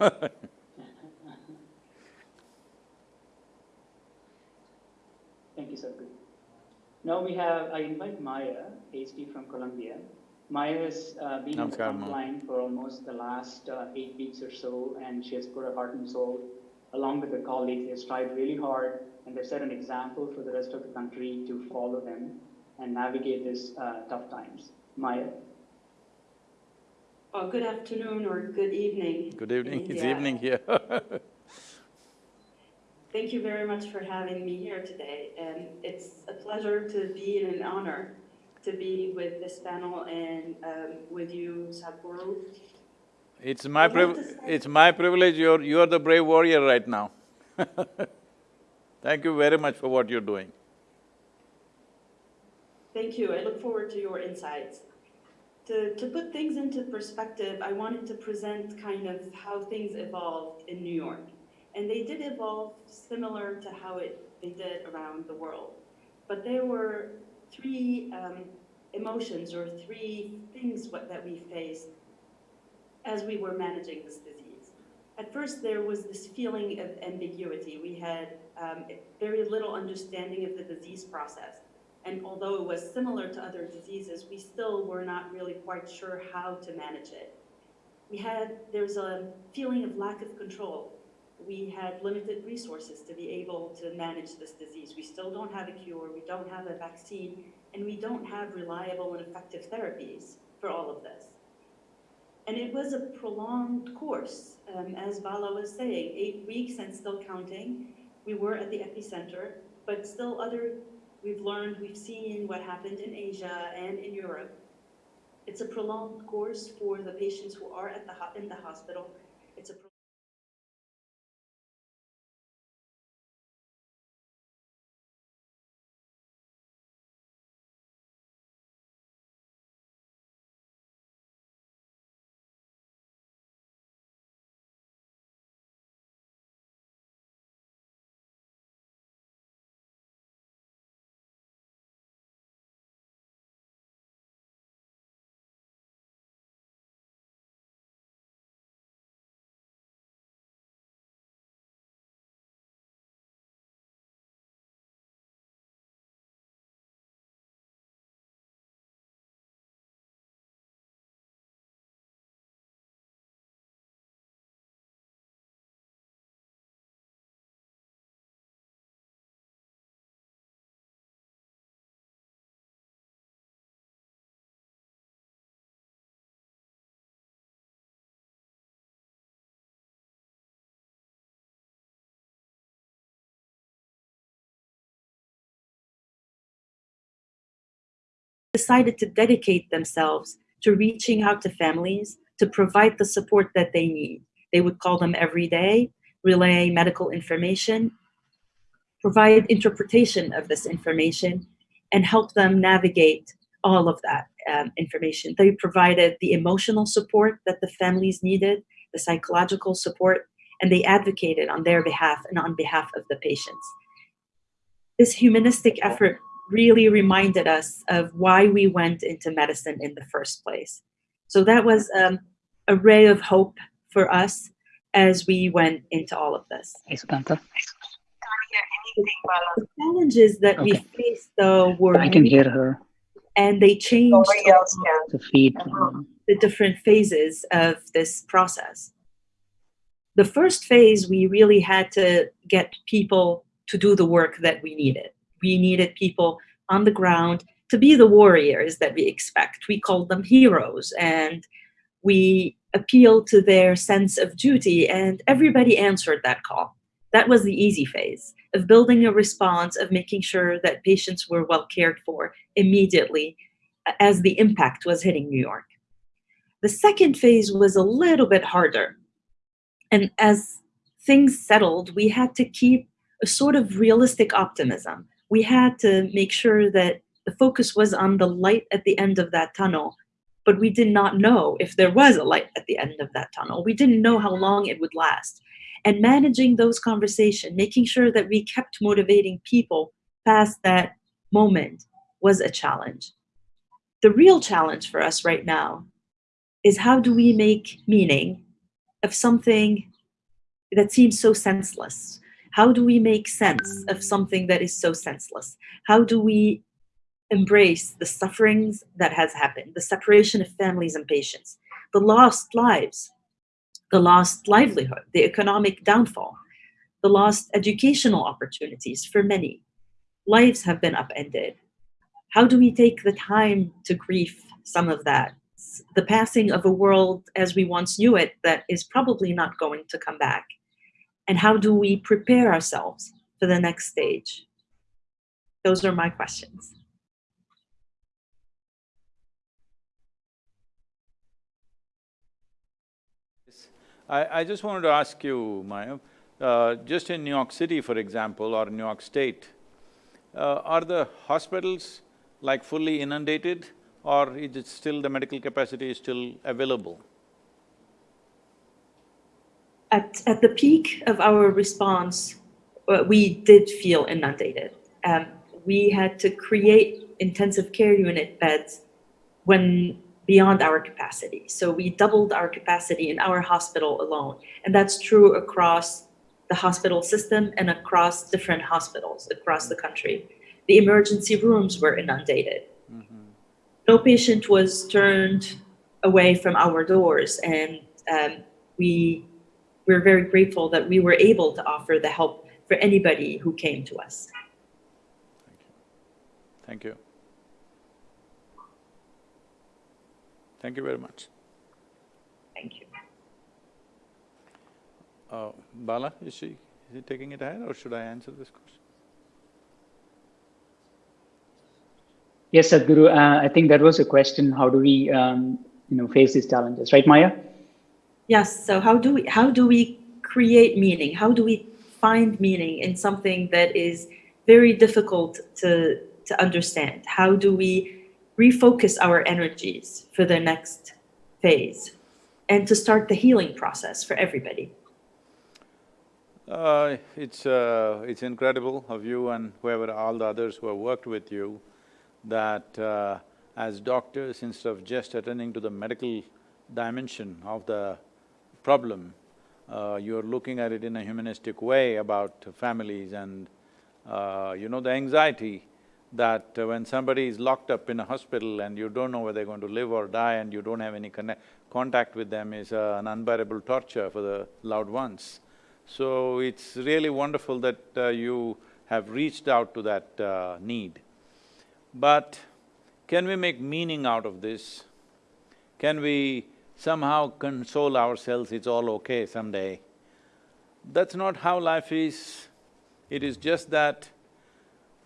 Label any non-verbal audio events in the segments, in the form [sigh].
[laughs] Thank you, Sadhguru. Now we have, I invite Maya, HD from Columbia. Maya has uh, been on the Namaskar, front line for almost the last uh, eight weeks or so, and she has put her heart and soul along with her colleagues. They've strived really hard, and they've set an example for the rest of the country to follow them and navigate these uh, tough times. Maya. Well, good afternoon or good evening. Good evening, in it's India. evening here. [laughs] Thank you very much for having me here today. And it's a pleasure to be and an honor to be with this panel and um, with you, Sadhguru. It's my I'd like priv- to say- it's my privilege, you're… you're the brave warrior right now [laughs] Thank you very much for what you're doing. Thank you. I look forward to your insights. To, to put things into perspective, I wanted to present kind of how things evolved in New York. And they did evolve similar to how it, they did around the world. But there were three um, emotions or three things what, that we faced as we were managing this disease. At first, there was this feeling of ambiguity. We had um, very little understanding of the disease process. And although it was similar to other diseases, we still were not really quite sure how to manage it. We had, there's a feeling of lack of control. We had limited resources to be able to manage this disease. We still don't have a cure, we don't have a vaccine, and we don't have reliable and effective therapies for all of this. And it was a prolonged course, um, as Bala was saying, eight weeks and still counting. We were at the epicenter, but still other We've learned, we've seen what happened in Asia and in Europe. It's a prolonged course for the patients who are at the, in the hospital. It's a decided to dedicate themselves to reaching out to families to provide the support that they need. They would call them every day, relay medical information, provide interpretation of this information, and help them navigate all of that um, information. They provided the emotional support that the families needed, the psychological support, and they advocated on their behalf and on behalf of the patients. This humanistic effort really reminded us of why we went into medicine in the first place. So that was um, a ray of hope for us as we went into all of this. Hey, Sukanta. The challenges that we Okay. faced, though, were I can hear her. and they changed Nobody else can. The feed. um, the different phases of this process. The first phase, we really had to get people to do the work that we needed. We needed people on the ground to be the warriors that we expect. We called them heroes and we appealed to their sense of duty, and everybody answered that call. That was the easy phase of building a response, of making sure that patients were well cared for immediately as the impact was hitting New York. The second phase was a little bit harder. And as things settled, we had to keep a sort of realistic optimism. We had to make sure that the focus was on the light at the end of that tunnel, but we did not know if there was a light at the end of that tunnel. We didn't know how long it would last. And managing those conversations, making sure that we kept motivating people past that moment was a challenge. The real challenge for us right now is how do we make meaning of something that seems so senseless? How do we make sense of something that is so senseless? How do we embrace the sufferings that has happened, the separation of families and patients, the lost lives, the lost livelihood, the economic downfall, the lost educational opportunities for many. Lives have been upended. How do we take the time to grieve some of that? The passing of a world as we once knew it that is probably not going to come back. And how do we prepare ourselves for the next stage? Those are my questions. I, I just wanted to ask you, Maya, uh, just in New York City, for example, or New York State, uh, are the hospitals like fully inundated or is it still the medical capacity is still available? At, at the peak of our response, uh, we did feel inundated. Um, we had to create intensive care unit beds when beyond our capacity. So we doubled our capacity in our hospital alone. And that's true across the hospital system and across different hospitals across the country. The emergency rooms were inundated. No patient was turned away from our doors and um, we we're very grateful that we were able to offer the help for anybody who came to us. Thank you. Thank you Thank you very much. Thank you. Uh, Bala, is she, is he taking it ahead or should I answer this question? Yes, Sadhguru, uh, I think that was a question, how do we, um, you know, face these challenges, right, Maya? Yes, so how do we, how do we create meaning? How do we find meaning in something that is very difficult to, to understand? How do we refocus our energies for the next phase and to start the healing process for everybody? Uh, it's… Uh, it's incredible of you and whoever, all the others who have worked with you that uh, as doctors, instead of just attending to the medical dimension of the problem, uh, you're looking at it in a humanistic way about families and, uh, you know, the anxiety that when somebody is locked up in a hospital and you don't know whether they're going to live or die and you don't have any contact with them is uh, an unbearable torture for the loved ones. So it's really wonderful that uh, you have reached out to that uh, need. But can we make meaning out of this? Can we somehow console ourselves, it's all okay someday? That's not how life is. It is just that,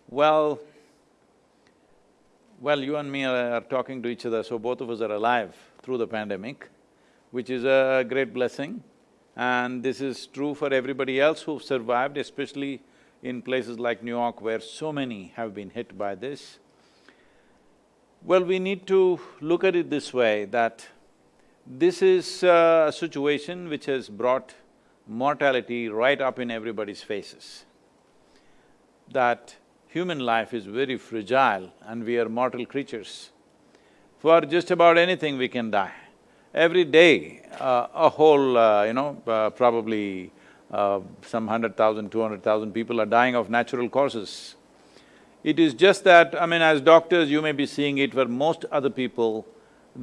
well, well, you and me are talking to each other, so both of us are alive through the pandemic, which is a great blessing. And this is true for everybody else who've survived, especially in places like New York where so many have been hit by this. Well, we need to look at it this way, that this is a situation which has brought mortality right up in everybody's faces. That human life is very fragile and we are mortal creatures. For just about anything we can die. Every day, uh, a whole, uh, you know, uh, probably uh, some hundred thousand, two hundred thousand people are dying of natural causes. It is just that, I mean, as doctors you may be seeing it, for most other people,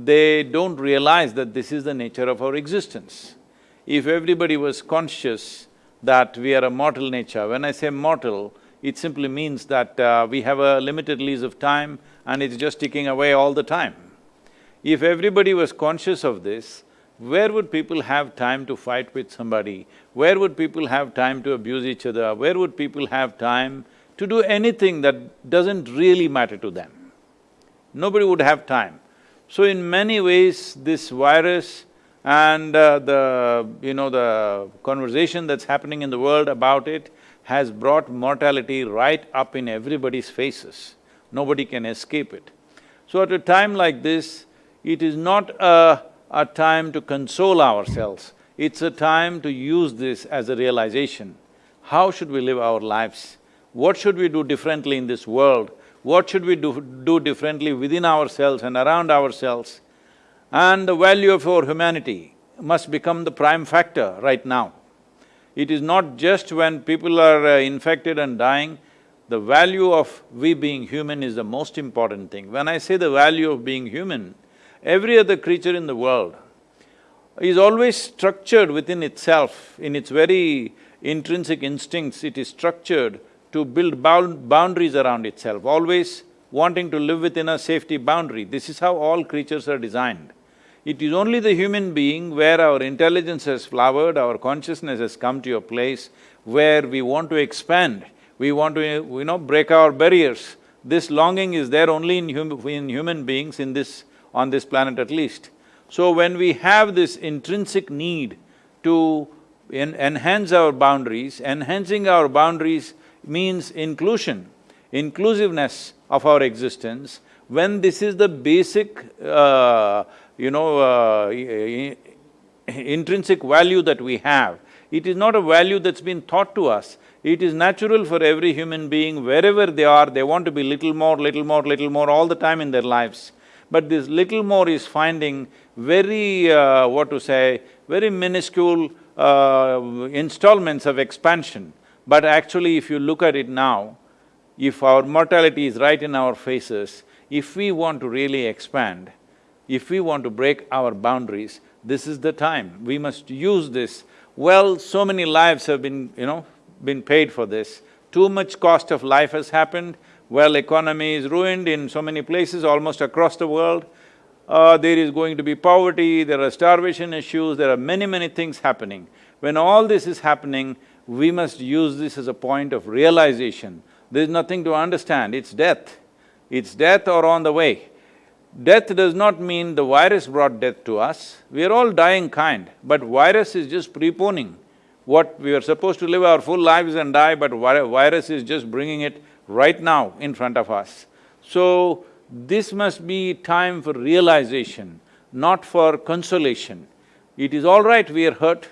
they don't realize that this is the nature of our existence. If everybody was conscious that we are a mortal nature, when I say mortal, it simply means that uh, we have a limited lease of time and it's just ticking away all the time. If everybody was conscious of this, where would people have time to fight with somebody? Where would people have time to abuse each other? Where would people have time to do anything that doesn't really matter to them. Nobody would have time. So in many ways, this virus and uh, the… you know, the conversation that's happening in the world about it has brought mortality right up in everybody's faces. Nobody can escape it. So at a time like this, it is not a, a time to console ourselves, it's a time to use this as a realization. How should we live our lives? what should we do differently in this world, what should we do, do differently within ourselves and around ourselves, and the value of our humanity must become the prime factor right now. It is not just when people are uh, infected and dying, the value of we being human is the most important thing. When I say the value of being human, every other creature in the world is always structured within itself, in its very intrinsic instincts, it is structured to build boundaries around itself, always wanting to live within a safety boundary. This is how all creatures are designed. It is only the human being where our intelligence has flowered, our consciousness has come to a place where we want to expand, we want to, you know, break our barriers. This longing is there only in, hum in human beings in this… on this planet at least. So when we have this intrinsic need to en enhance our boundaries, enhancing our boundaries means inclusion, inclusiveness of our existence. When this is the basic, uh, you know, uh, intrinsic value that we have, it is not a value that's been taught to us. It is natural for every human being, wherever they are, they want to be little more, little more, little more all the time in their lives. But this little more is finding very, uh, what to say, very minuscule uh, installments of expansion. But actually, if you look at it now, if our mortality is right in our faces, if we want to really expand, if we want to break our boundaries, this is the time. We must use this. Well, so many lives have been, you know, been paid for this. Too much cost of life has happened, well, economy is ruined in so many places almost across the world. Uh, there is going to be poverty, there are starvation issues, there are many, many things happening. When all this is happening, we must use this as a point of realization. There's nothing to understand, it's death. It's death or on the way. Death does not mean the virus brought death to us, we are all dying kind, but virus is just preponing. What we are supposed to live our full lives and die, but virus is just bringing it right now in front of us. So, this must be time for realization, not for consolation. It is all right, we are hurt,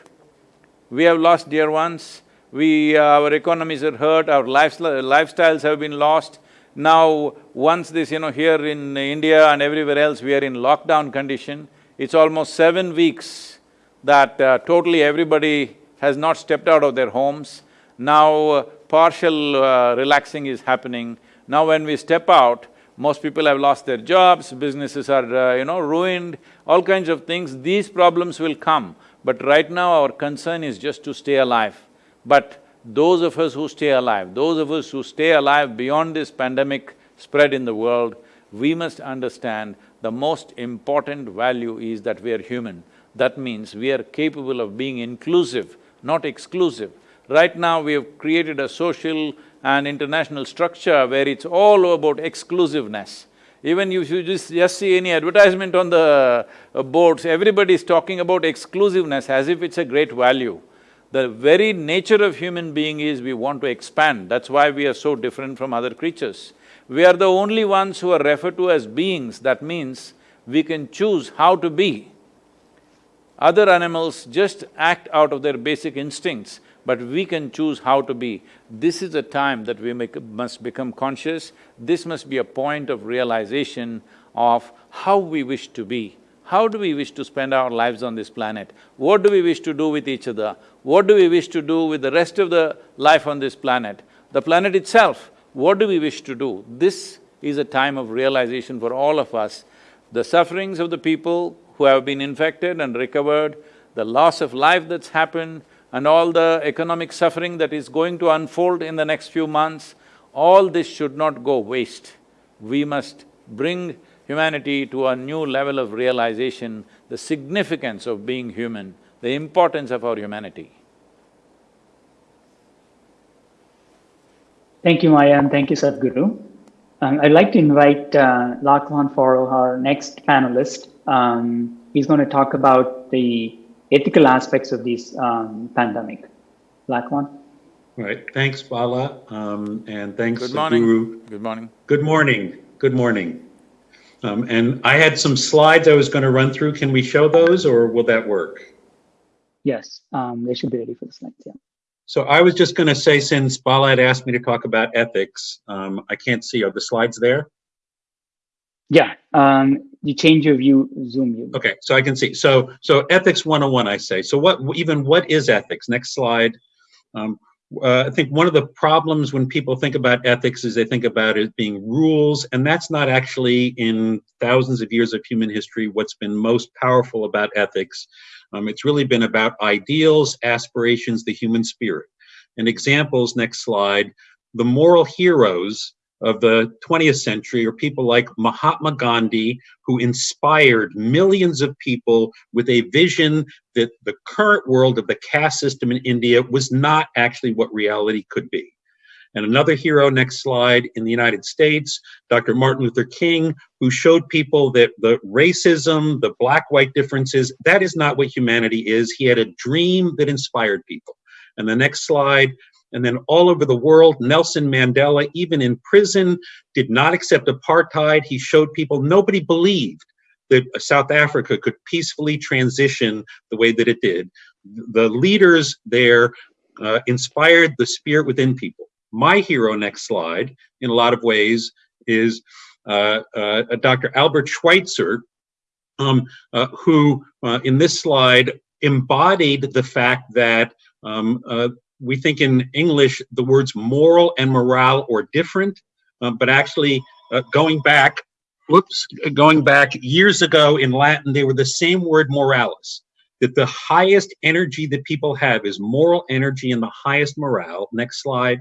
we have lost dear ones, we… our economies are hurt, our lifestyles have been lost. Now, once this, you know, here in India and everywhere else, we are in lockdown condition, it's almost seven weeks that uh, totally everybody has not stepped out of their homes. Now, uh, partial uh, relaxing is happening. Now when we step out, most people have lost their jobs, businesses are, uh, you know, ruined, all kinds of things, these problems will come. But right now our concern is just to stay alive. But those of us who stay alive, those of us who stay alive beyond this pandemic spread in the world, we must understand the most important value is that we are human. That means we are capable of being inclusive, not exclusive. Right now, we have created a social and international structure where it's all about exclusiveness. Even if you just, just see any advertisement on the uh, boards, everybody is talking about exclusiveness as if it's a great value. The very nature of human being is we want to expand, that's why we are so different from other creatures. We are the only ones who are referred to as beings, that means we can choose how to be. Other animals just act out of their basic instincts but we can choose how to be. This is a time that we make, must become conscious, this must be a point of realization of how we wish to be. How do we wish to spend our lives on this planet? What do we wish to do with each other? What do we wish to do with the rest of the life on this planet? The planet itself, what do we wish to do? This is a time of realization for all of us. The sufferings of the people who have been infected and recovered, the loss of life that's happened, and all the economic suffering that is going to unfold in the next few months, all this should not go waste. We must bring humanity to a new level of realization, the significance of being human, the importance of our humanity. Thank you, Maya, and thank you, Sadhguru. Um, I'd like to invite uh, Lachlan Forrow, our next panelist. Um, he's going to talk about the ethical aspects of this um, pandemic. Lachlan? All right. Thanks, Bala. Um, and thanks, Good morning. Guru. Good morning. Good morning. Good morning. Um, and I had some slides I was going to run through. Can we show those or will that work? Yes, um, they should be ready for the slides, yeah. So I was just going to say, since Bala had asked me to talk about ethics, um, I can't see, are the slides there? Yeah, um, you change your view, zoom view. Okay, so I can see. So, so ethics 101, I say. So what, even what is ethics? Next slide. Um, uh, I think one of the problems when people think about ethics is they think about it being rules, and that's not actually in thousands of years of human history what's been most powerful about ethics. Um, it's really been about ideals, aspirations, the human spirit. And examples, next slide, the moral heroes of the 20th century are people like Mahatma Gandhi, who inspired millions of people with a vision that the current world of the caste system in India was not actually what reality could be. And another hero, next slide, in the United States, Dr. Martin Luther King, who showed people that the racism, the black-white differences, that is not what humanity is. He had a dream that inspired people. And the next slide, and then all over the world, Nelson Mandela, even in prison, did not accept apartheid. He showed people nobody believed that South Africa could peacefully transition the way that it did. The leaders there uh, inspired the spirit within people. My hero, next slide, in a lot of ways, is uh, uh, Dr. Albert Schweitzer, um, uh, who uh, in this slide embodied the fact that um, uh, we think in English the words moral and morale are different, uh, but actually uh, going back, whoops, going back years ago in Latin, they were the same word moralis, that the highest energy that people have is moral energy and the highest morale. Next slide.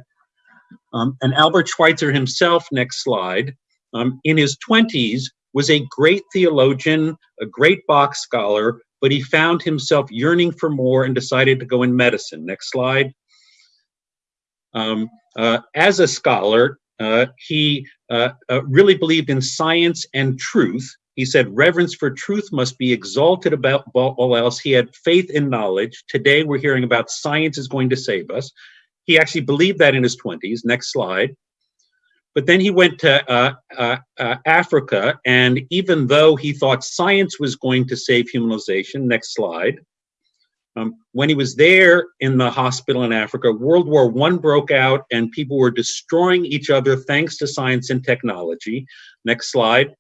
Um, and Albert Schweitzer himself, next slide, um, in his 20s, was a great theologian, a great Bach scholar, but he found himself yearning for more and decided to go in medicine. Next slide. Um, uh, as a scholar, uh, he uh, uh, really believed in science and truth. He said reverence for truth must be exalted above all else. He had faith in knowledge. Today we're hearing about science is going to save us. He actually believed that in his 20s. Next slide. But then he went to uh, uh, uh, Africa, and even though he thought science was going to save humanization, next slide, um, when he was there in the hospital in Africa, World War I broke out and people were destroying each other thanks to science and technology. Next slide.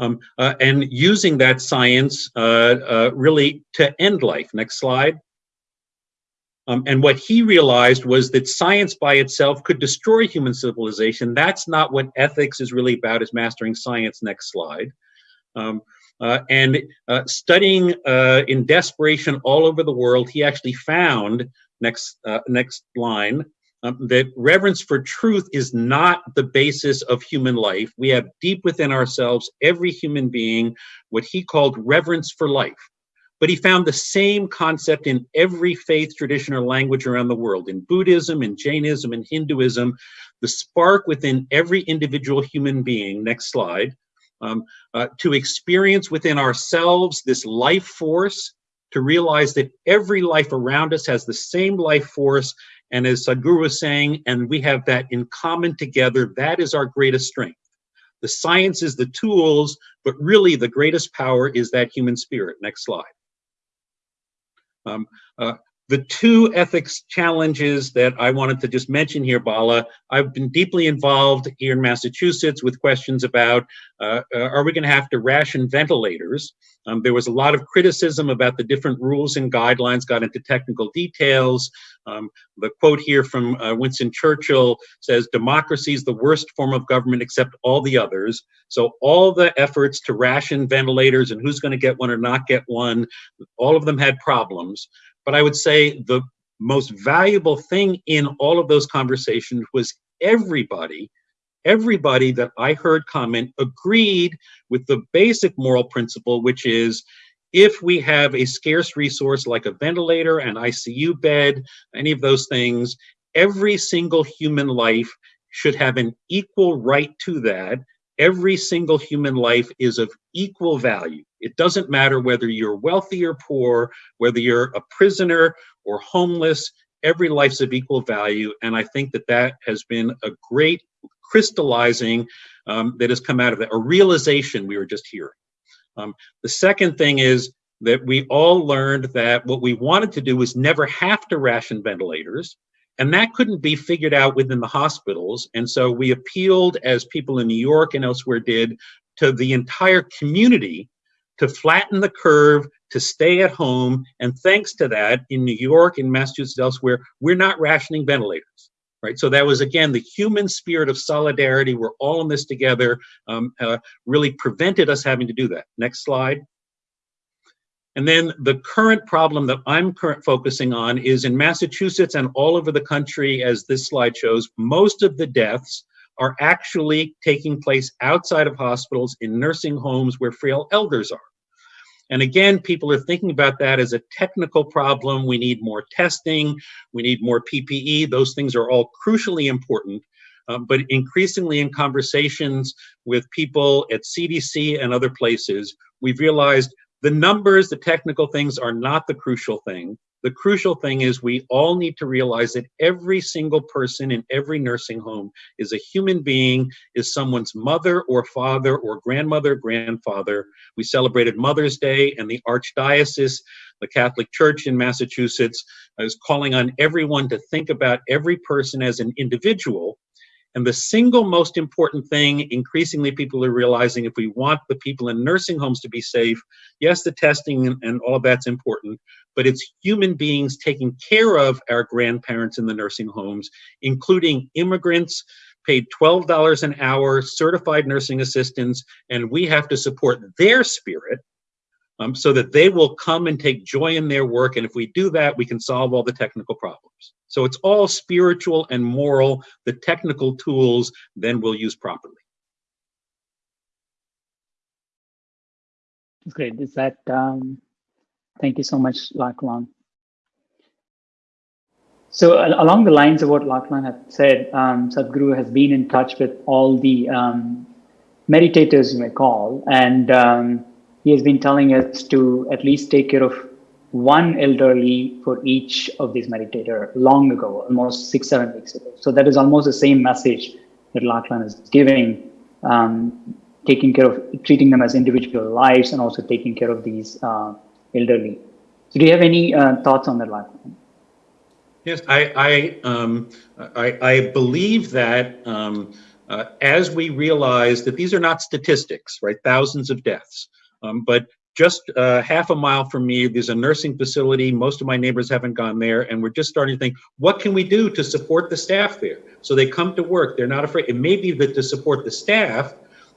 Um, uh, and using that science uh, uh, really to end life. Next slide. Um, and what he realized was that science by itself could destroy human civilization. That's not what ethics is really about, is mastering science. Next slide. Um, and uh, studying uh, in desperation all over the world, he actually found, next, uh, next line, um, that reverence for truth is not the basis of human life. We have deep within ourselves, every human being, what he called reverence for life. But he found the same concept in every faith, tradition, or language around the world. In Buddhism, in Jainism, in Hinduism, the spark within every individual human being, next slide, um, uh, to experience within ourselves this life force, to realize that every life around us has the same life force. And as Sadhguru was saying, and we have that in common together, that is our greatest strength. The science is the tools, but really the greatest power is that human spirit. Next slide. Um, uh, the two ethics challenges that I wanted to just mention here, Bala, I've been deeply involved here in Massachusetts with questions about, uh, uh, are we gonna have to ration ventilators? Um, there was a lot of criticism about the different rules and guidelines, got into technical details. Um, the quote here from uh, Winston Churchill says, democracy is the worst form of government except all the others. So all the efforts to ration ventilators and who's gonna get one or not get one, all of them had problems. But I would say the most valuable thing in all of those conversations was everybody, everybody that I heard comment agreed with the basic moral principle, which is if we have a scarce resource like a ventilator, an ICU bed, any of those things, every single human life should have an equal right to that. Every single human life is of equal value. It doesn't matter whether you're wealthy or poor, whether you're a prisoner or homeless, every life's of equal value. And I think that that has been a great crystallizing um, that has come out of that, a realization we were just hearing. Um, the second thing is that we all learned that what we wanted to do was never have to ration ventilators. And that couldn't be figured out within the hospitals. And so we appealed, as people in New York and elsewhere did, to the entire community to flatten the curve, to stay at home. And thanks to that, in New York, in Massachusetts, elsewhere, we're not rationing ventilators. Right, so that was again the human spirit of solidarity. We're all in this together. Um, uh, really prevented us having to do that. Next slide. And then the current problem that I'm current focusing on is in Massachusetts and all over the country, as this slide shows, most of the deaths are actually taking place outside of hospitals in nursing homes where frail elders are. And again, people are thinking about that as a technical problem. We need more testing, we need more PPE. Those things are all crucially important. Um, but increasingly in conversations with people at CDC and other places, we've realized the numbers, the technical things are not the crucial thing. The crucial thing is we all need to realize that every single person in every nursing home is a human being, is someone's mother or father or grandmother, grandfather. We celebrated Mother's Day and the Archdiocese, the Catholic Church in Massachusetts, is calling on everyone to think about every person as an individual and the single most important thing, increasingly people are realizing if we want the people in nursing homes to be safe, yes, the testing and, and all of that's important, but it's human beings taking care of our grandparents in the nursing homes, including immigrants, paid $12 an hour, certified nursing assistants, and we have to support their spirit um, so that they will come and take joy in their work. And if we do that, we can solve all the technical problems. So it's all spiritual and moral. The technical tools then we'll use properly. That's Great. Is that, um, thank you so much, Lachlan. So along the lines of what Lachlan had said, um, Sadhguru has been in touch with all the um, meditators, you may call, and um, he has been telling us to at least take care of one elderly for each of these meditator long ago, almost six, seven weeks ago. So that is almost the same message that Lachlan is giving, um, taking care of, treating them as individual lives and also taking care of these uh, elderly. So do you have any uh, thoughts on that, Lachlan? Yes, I, I, um, I, I, believe that um, uh, as we realize that these are not statistics, right? Thousands of deaths. Um, but just uh, half a mile from me, there's a nursing facility. Most of my neighbors haven't gone there, and we're just starting to think, what can we do to support the staff there? So they come to work. They're not afraid. It may be that to support the staff,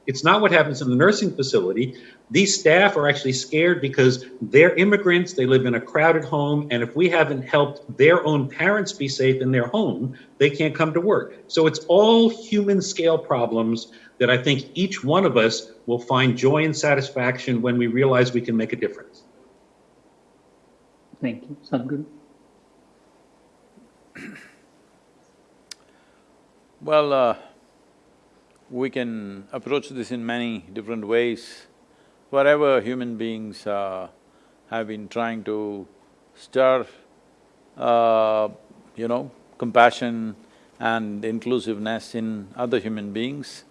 it's not what happens in the nursing facility. These staff are actually scared because they're immigrants. They live in a crowded home, and if we haven't helped their own parents be safe in their home, they can't come to work. So it's all human scale problems that I think each one of us will find joy and satisfaction when we realize we can make a difference. Thank you. Sadhguru. Well, uh, we can approach this in many different ways. Wherever human beings uh, have been trying to stir, uh, you know, compassion and inclusiveness in other human beings,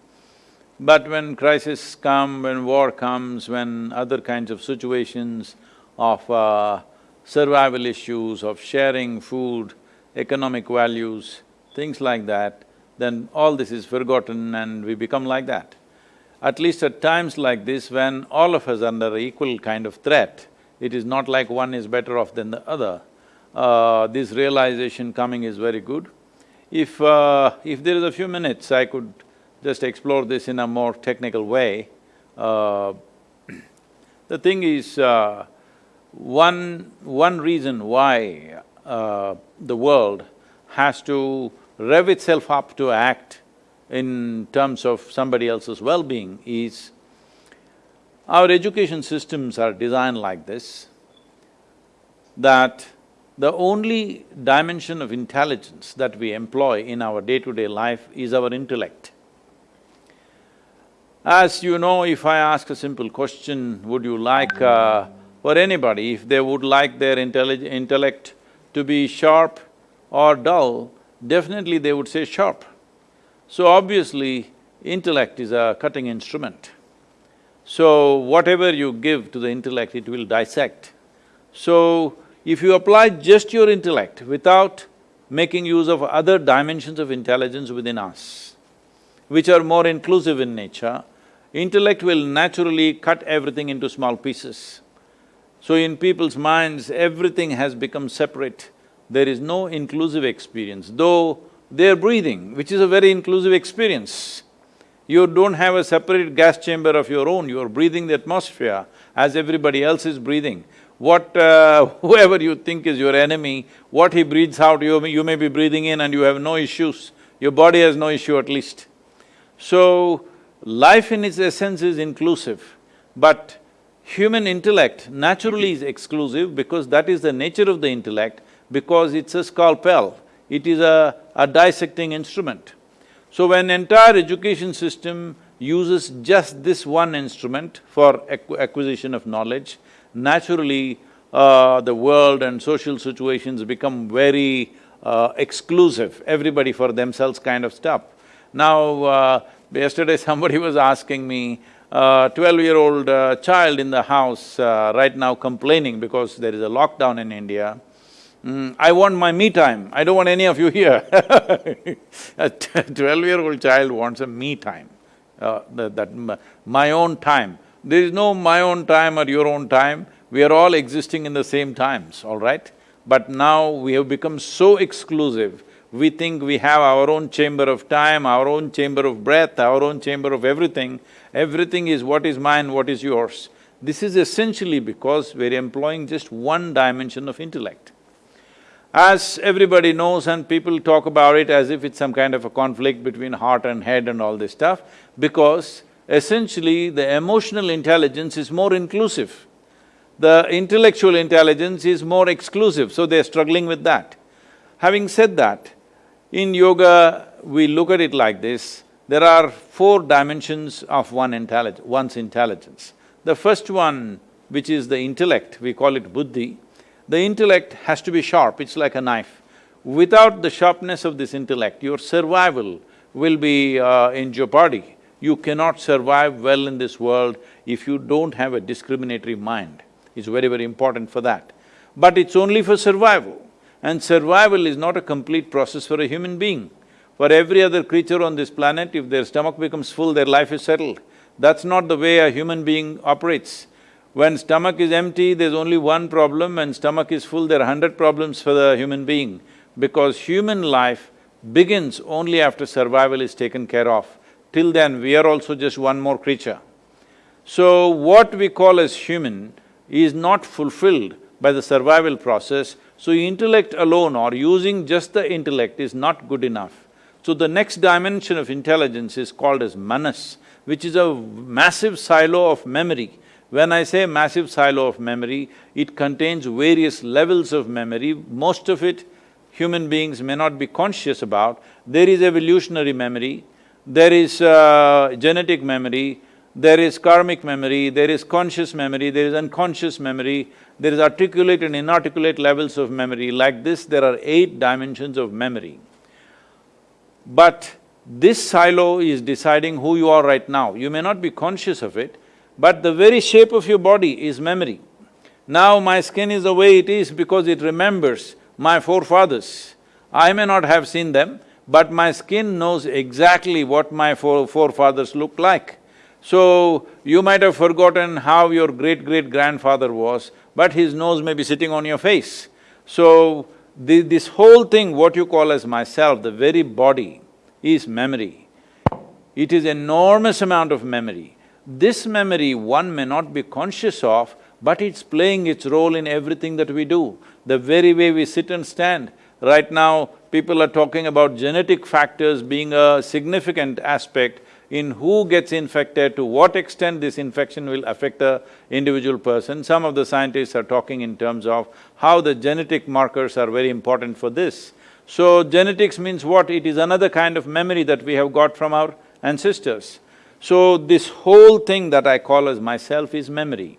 but when crisis come, when war comes, when other kinds of situations of uh, survival issues, of sharing food, economic values, things like that, then all this is forgotten and we become like that. At least at times like this, when all of us are under equal kind of threat, it is not like one is better off than the other. Uh, this realization coming is very good. If… Uh, if there is a few minutes, I could just explore this in a more technical way. Uh, [clears throat] the thing is, uh, one… one reason why uh, the world has to rev itself up to act in terms of somebody else's well-being is our education systems are designed like this, that the only dimension of intelligence that we employ in our day-to-day -day life is our intellect. As you know, if I ask a simple question, would you like, uh, for anybody, if they would like their intellect to be sharp or dull, definitely they would say sharp. So obviously, intellect is a cutting instrument. So whatever you give to the intellect, it will dissect. So if you apply just your intellect without making use of other dimensions of intelligence within us, which are more inclusive in nature, intellect will naturally cut everything into small pieces. So in people's minds, everything has become separate. There is no inclusive experience, though they're breathing, which is a very inclusive experience. You don't have a separate gas chamber of your own, you're breathing the atmosphere as everybody else is breathing. What… Uh, [laughs] whoever you think is your enemy, what he breathes out, you may, you may be breathing in and you have no issues, your body has no issue at least. So, life in its essence is inclusive, but human intellect naturally is exclusive because that is the nature of the intellect, because it's a scalpel, it is a, a dissecting instrument. So when entire education system uses just this one instrument for acquisition of knowledge, naturally uh, the world and social situations become very uh, exclusive, everybody for themselves kind of stuff. Now, uh, yesterday [laughs] somebody was asking me, twelve-year-old uh, child in the house uh, right now complaining because there is a lockdown in India, Mm, I want my me time, I don't want any of you here [laughs] A twelve-year-old child wants a me time, uh, that, that my own time. There is no my own time or your own time, we are all existing in the same times, all right? But now we have become so exclusive, we think we have our own chamber of time, our own chamber of breath, our own chamber of everything. Everything is what is mine, what is yours. This is essentially because we're employing just one dimension of intellect. As everybody knows and people talk about it as if it's some kind of a conflict between heart and head and all this stuff, because essentially the emotional intelligence is more inclusive. The intellectual intelligence is more exclusive, so they're struggling with that. Having said that, in yoga, we look at it like this, there are four dimensions of one intellig one's intelligence. The first one, which is the intellect, we call it buddhi, the intellect has to be sharp, it's like a knife. Without the sharpness of this intellect, your survival will be uh, in jeopardy. You cannot survive well in this world if you don't have a discriminatory mind. It's very, very important for that. But it's only for survival, and survival is not a complete process for a human being. For every other creature on this planet, if their stomach becomes full, their life is settled. That's not the way a human being operates. When stomach is empty, there's only one problem, when stomach is full, there are hundred problems for the human being, because human life begins only after survival is taken care of. Till then, we are also just one more creature. So, what we call as human is not fulfilled by the survival process, so intellect alone or using just the intellect is not good enough. So the next dimension of intelligence is called as manas, which is a massive silo of memory when I say massive silo of memory, it contains various levels of memory, most of it human beings may not be conscious about. There is evolutionary memory, there is uh, genetic memory, there is karmic memory, there is conscious memory, there is unconscious memory, there is articulate and inarticulate levels of memory. Like this, there are eight dimensions of memory. But this silo is deciding who you are right now. You may not be conscious of it, but the very shape of your body is memory. Now my skin is the way it is because it remembers my forefathers. I may not have seen them, but my skin knows exactly what my forefathers looked like. So, you might have forgotten how your great-great-grandfather was, but his nose may be sitting on your face. So, the, this whole thing, what you call as myself, the very body, is memory. It is enormous amount of memory. This memory one may not be conscious of, but it's playing its role in everything that we do. The very way we sit and stand. Right now, people are talking about genetic factors being a significant aspect in who gets infected, to what extent this infection will affect a individual person. Some of the scientists are talking in terms of how the genetic markers are very important for this. So, genetics means what? It is another kind of memory that we have got from our ancestors. So this whole thing that I call as myself is memory.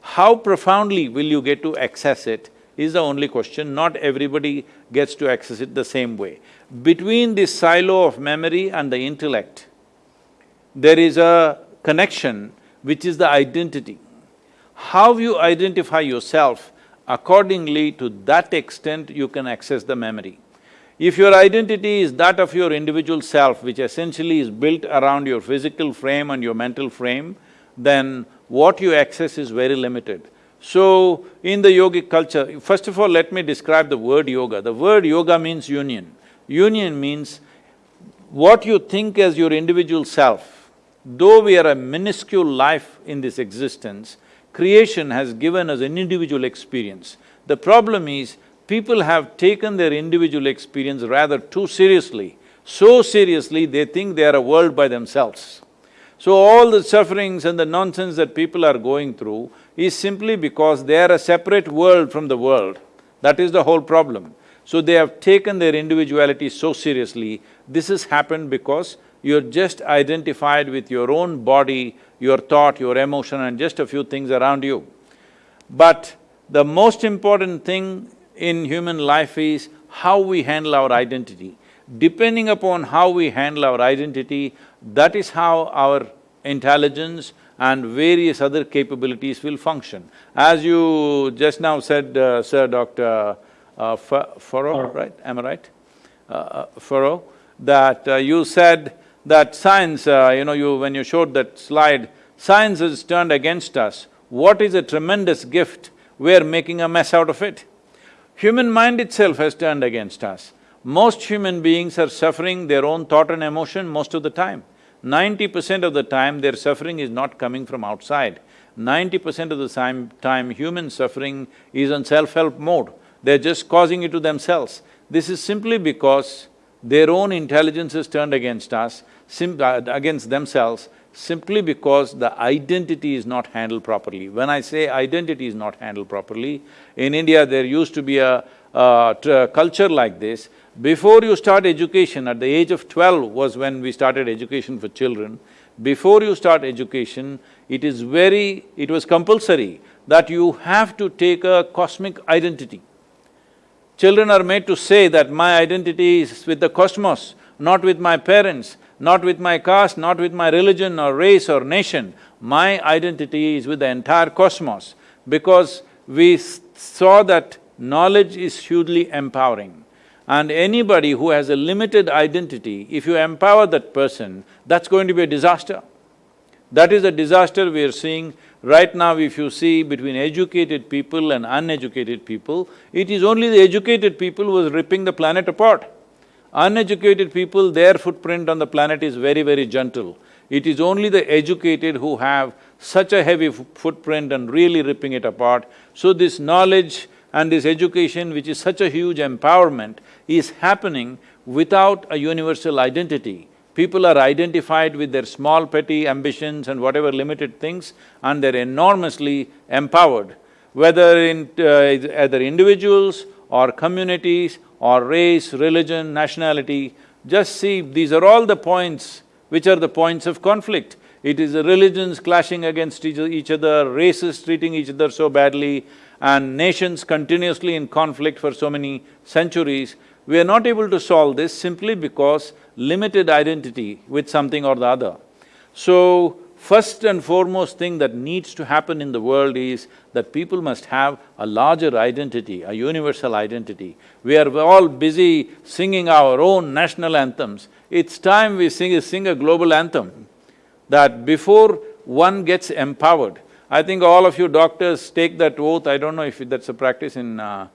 How profoundly will you get to access it is the only question, not everybody gets to access it the same way. Between this silo of memory and the intellect, there is a connection which is the identity. How you identify yourself, accordingly to that extent you can access the memory. If your identity is that of your individual self, which essentially is built around your physical frame and your mental frame, then what you access is very limited. So, in the yogic culture, first of all, let me describe the word yoga. The word yoga means union. Union means what you think as your individual self, though we are a minuscule life in this existence, creation has given us an individual experience. The problem is, people have taken their individual experience rather too seriously. So seriously, they think they are a world by themselves. So all the sufferings and the nonsense that people are going through is simply because they are a separate world from the world. That is the whole problem. So they have taken their individuality so seriously. This has happened because you're just identified with your own body, your thought, your emotion and just a few things around you. But the most important thing in human life is how we handle our identity. Depending upon how we handle our identity, that is how our intelligence and various other capabilities will function. As you just now said, uh, Sir Dr. Uh, Forrow, right? Am I right? Uh, uh Forrow, that uh, you said that science, uh, you know, you… when you showed that slide, science has turned against us. What is a tremendous gift, we're making a mess out of it. Human mind itself has turned against us. Most human beings are suffering their own thought and emotion most of the time. Ninety percent of the time, their suffering is not coming from outside. Ninety percent of the time, human suffering is on self-help mode. They're just causing it to themselves. This is simply because their own intelligence is turned against us, uh, against themselves, simply because the identity is not handled properly. When I say identity is not handled properly, in India there used to be a, a culture like this, before you start education, at the age of twelve was when we started education for children, before you start education, it is very… it was compulsory that you have to take a cosmic identity. Children are made to say that my identity is with the cosmos, not with my parents, not with my caste, not with my religion or race or nation. My identity is with the entire cosmos because we saw that knowledge is hugely empowering. And anybody who has a limited identity, if you empower that person, that's going to be a disaster. That is a disaster we are seeing right now if you see between educated people and uneducated people, it is only the educated people who is ripping the planet apart. Uneducated people, their footprint on the planet is very, very gentle. It is only the educated who have such a heavy footprint and really ripping it apart. So this knowledge and this education, which is such a huge empowerment, is happening without a universal identity. People are identified with their small petty ambitions and whatever limited things and they're enormously empowered. Whether in… Uh, either individuals or communities or race, religion, nationality, just see, these are all the points which are the points of conflict. It is religions clashing against each other, races treating each other so badly, and nations continuously in conflict for so many centuries. We are not able to solve this simply because limited identity with something or the other. So, first and foremost thing that needs to happen in the world is that people must have a larger identity, a universal identity. We are all busy singing our own national anthems. It's time we sing, sing a global anthem, that before one gets empowered, I think all of you doctors take that oath, I don't know if that's a practice in uh,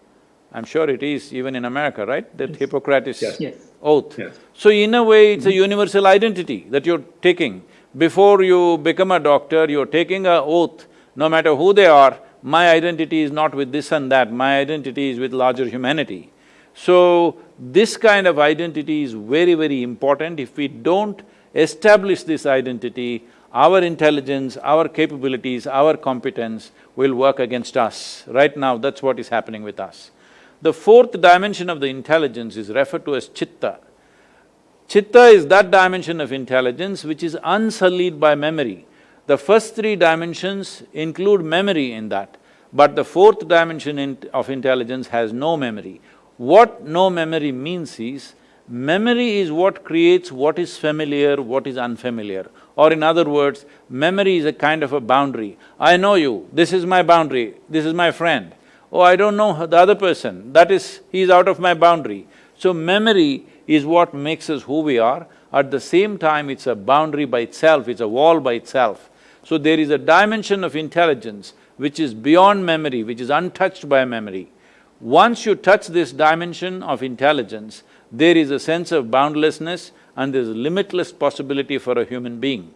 I'm sure it is even in America, right? That yes. Hippocrates yes. yes. oath. Yes. So in a way, it's a universal identity that you're taking. Before you become a doctor, you're taking a oath, no matter who they are, my identity is not with this and that, my identity is with larger humanity. So, this kind of identity is very, very important. If we don't establish this identity, our intelligence, our capabilities, our competence will work against us. Right now, that's what is happening with us. The fourth dimension of the intelligence is referred to as chitta. Chitta is that dimension of intelligence which is unsullied by memory. The first three dimensions include memory in that, but the fourth dimension in of intelligence has no memory. What no memory means is, memory is what creates what is familiar, what is unfamiliar. Or in other words, memory is a kind of a boundary. I know you, this is my boundary, this is my friend oh, I don't know the other person, that is, he is out of my boundary. So memory is what makes us who we are. At the same time, it's a boundary by itself, it's a wall by itself. So there is a dimension of intelligence which is beyond memory, which is untouched by memory. Once you touch this dimension of intelligence, there is a sense of boundlessness and there's limitless possibility for a human being.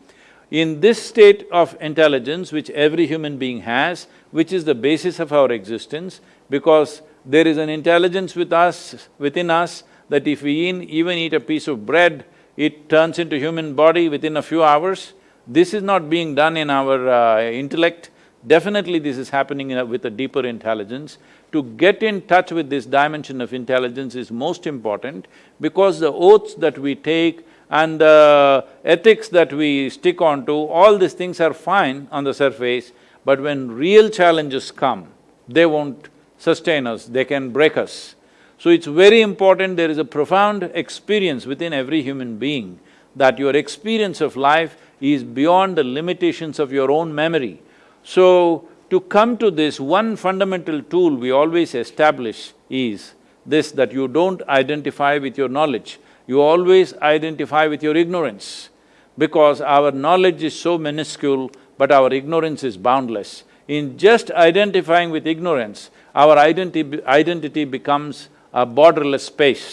In this state of intelligence which every human being has, which is the basis of our existence, because there is an intelligence with us, within us, that if we even eat a piece of bread, it turns into human body within a few hours. This is not being done in our uh, intellect, definitely this is happening a, with a deeper intelligence. To get in touch with this dimension of intelligence is most important because the oaths that we take and the ethics that we stick on to, all these things are fine on the surface, but when real challenges come, they won't sustain us, they can break us. So it's very important, there is a profound experience within every human being that your experience of life is beyond the limitations of your own memory. So, to come to this, one fundamental tool we always establish is this, that you don't identify with your knowledge, you always identify with your ignorance. Because our knowledge is so minuscule, but our ignorance is boundless. In just identifying with ignorance, our identity, identity becomes a borderless space.